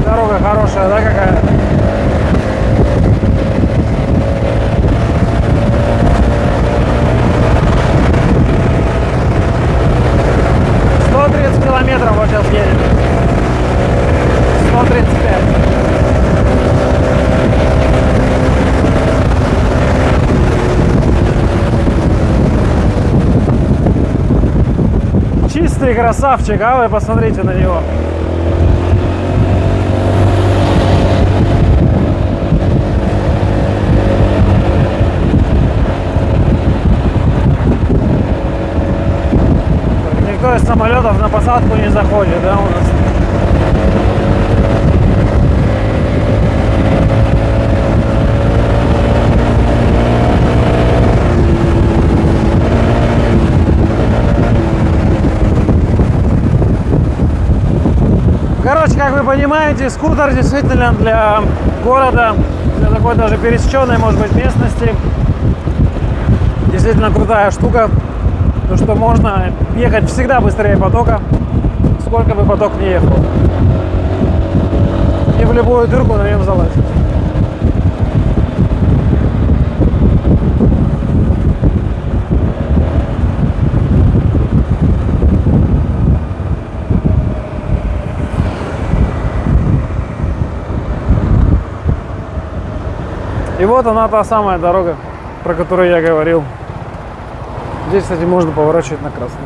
Дорога хорошая, да, какая? Сто тридцать километров вот сейчас едем. Сто тридцать пять. Чистый красавчик, а вы посмотрите на него. Никто из самолетов на посадку не заходит, да, у нас? Короче, как вы понимаете, скутер действительно для города, для такой даже пересеченной, может быть, местности, действительно крутая штука. То, что можно ехать всегда быстрее потока, сколько бы поток не ехал. И в любую дырку на нем залазить. И вот она та самая дорога, про которую я говорил. Здесь, кстати, можно поворачивать на красный.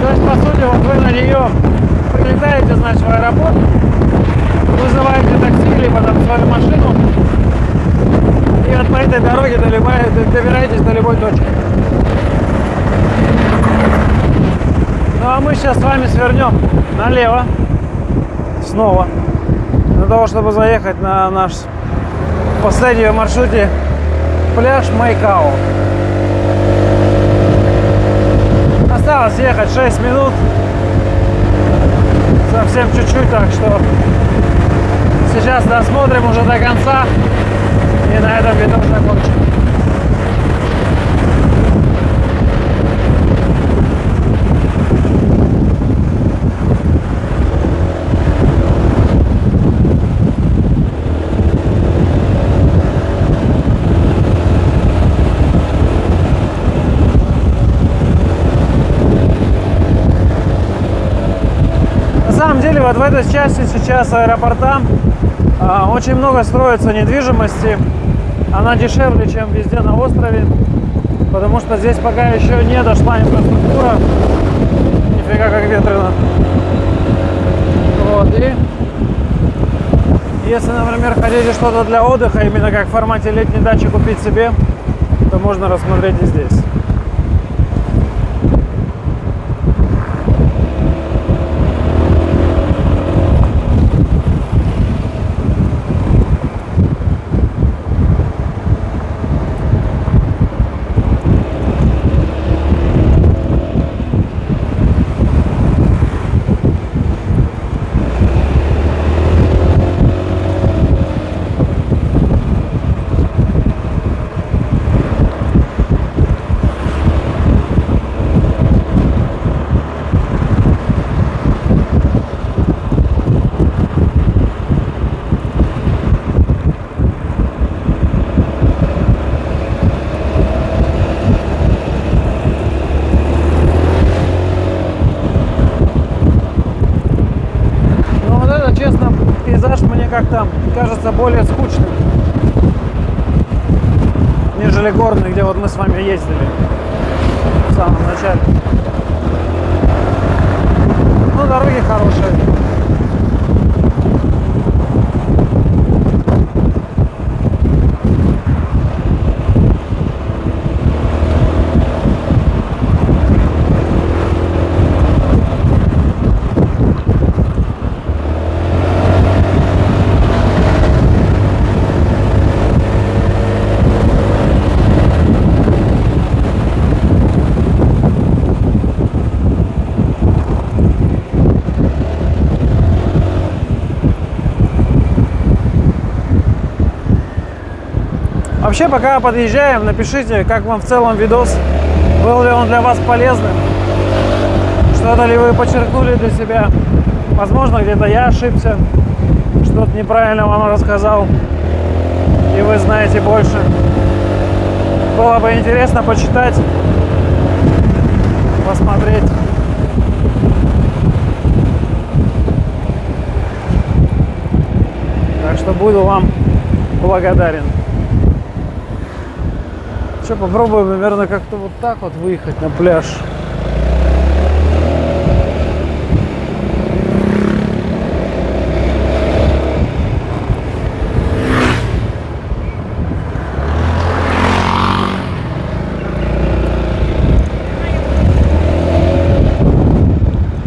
То есть, по сути, вот вы на нее прилетаете, значит, в аэропорт, вызываете такси, либо там свою машину, и вот по этой дороге долибаете- добираетесь до любой точки. Ну а мы сейчас с вами свернем налево, снова, заехать на наш последний маршруте пляж Майкао. Осталось ехать 6 минут. Совсем чуть-чуть, так что сейчас досмотрим уже до конца. И на этом видос закончим. Самом деле вот в этой части сейчас аэропорта а, очень много строится недвижимости. Она дешевле, чем везде на острове, потому что здесь пока еще не дошла инфраструктура. Нифига как ветрено. Вот, и если, например, хотите что-то для отдыха, именно как в формате летней дачи купить себе, то можно рассмотреть и здесь. Но вот это, честно, мне как-то кажется более скучным, нежели горный, где вот мы с вами ездили в самом начале. Ну, дороги хорошие. Вообще, пока подъезжаем, напишите, как вам в целом видос, был ли он для вас полезным, что-то ли вы подчеркнули для себя. Возможно, где-то я ошибся, что-то неправильно вам рассказал, и вы знаете больше. Было бы интересно почитать, посмотреть. Так что буду вам благодарен. Что, попробуем, наверное, как-то вот так вот выехать на пляж.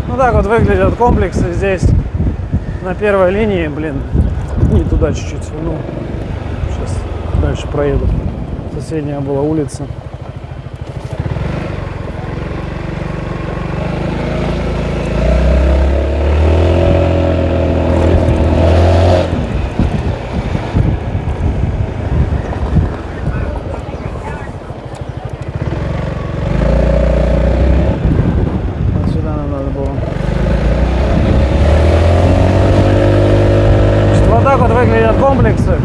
Ну так вот выглядят комплексы здесь на первой линии, блин, не туда чуть-чуть свернул. Сейчас дальше проеду. Соседняя была улица. Вот сюда нам надо было. Значит, вот так вот выглядят комплексы.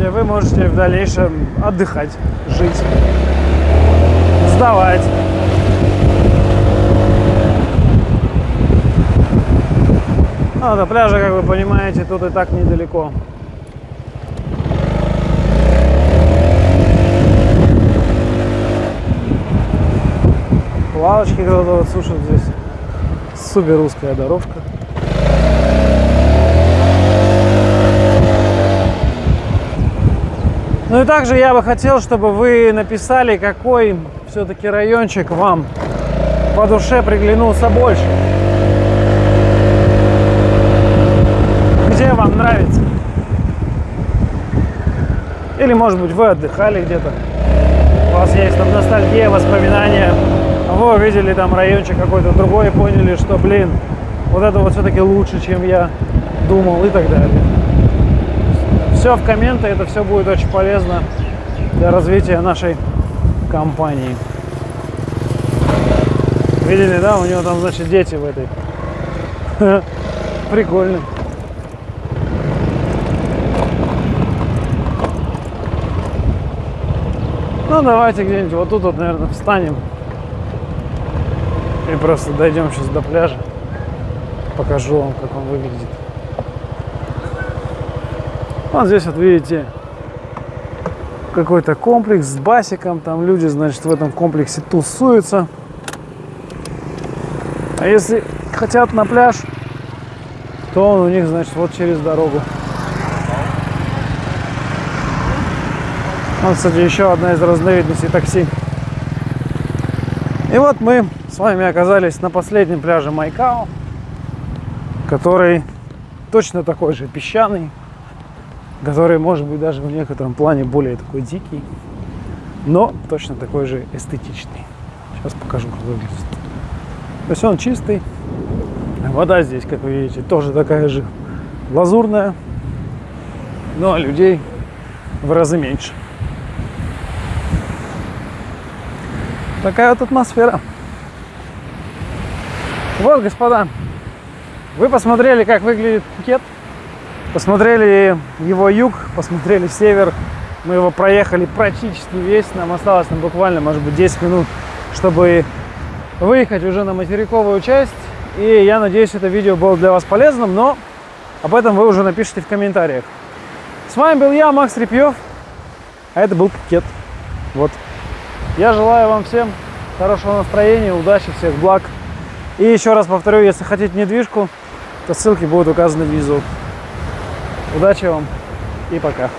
где вы можете в дальнейшем отдыхать, жить, сдавать. А до пляжа, как вы понимаете, тут и так недалеко. Лавочки кто-то вот сушит здесь. Супер узкая дорожка. Ну и также я бы хотел, чтобы вы написали, какой все-таки райончик вам по душе приглянулся больше. Где вам нравится? Или, может быть, вы отдыхали где-то. У вас есть там ностальгия, воспоминания. Вы увидели там райончик какой-то другой и поняли, что, блин, вот это вот все-таки лучше, чем я думал и так далее. Все в комменты, это все будет очень полезно для развития нашей компании. Видели, да? У него там, значит, дети в этой. Прикольно. Ну, давайте где-нибудь вот тут вот, наверное, встанем. И просто дойдем сейчас до пляжа. Покажу вам, как он выглядит. Вот здесь вот видите какой-то комплекс с басиком. Там люди, значит, в этом комплексе тусуются. А если хотят на пляж, то он у них, значит, вот через дорогу. Вот, кстати, еще одна из разновидностей такси. И вот мы с вами оказались на последнем пляже Майкао, который точно такой же песчаный, который может быть даже в некотором плане более такой дикий, но точно такой же эстетичный. Сейчас покажу, как выглядит. То есть он чистый. Вода здесь, как вы видите, тоже такая же лазурная, но людей в разы меньше. Такая вот атмосфера. Вот, господа, вы посмотрели, как выглядит Пхукет, посмотрели его юг, посмотрели север. Мы его проехали практически весь, нам осталось нам буквально, может быть, 10 минут, чтобы выехать уже на материковую часть. И я надеюсь, это видео было для вас полезным, но об этом вы уже напишите в комментариях. С вами был я, Макс Репьев, а это был Пхукет. Вот. Я желаю вам всем хорошего настроения, удачи, всех благ. И еще раз повторю, если хотите недвижку, то ссылки будут указаны внизу. Удачи вам и пока.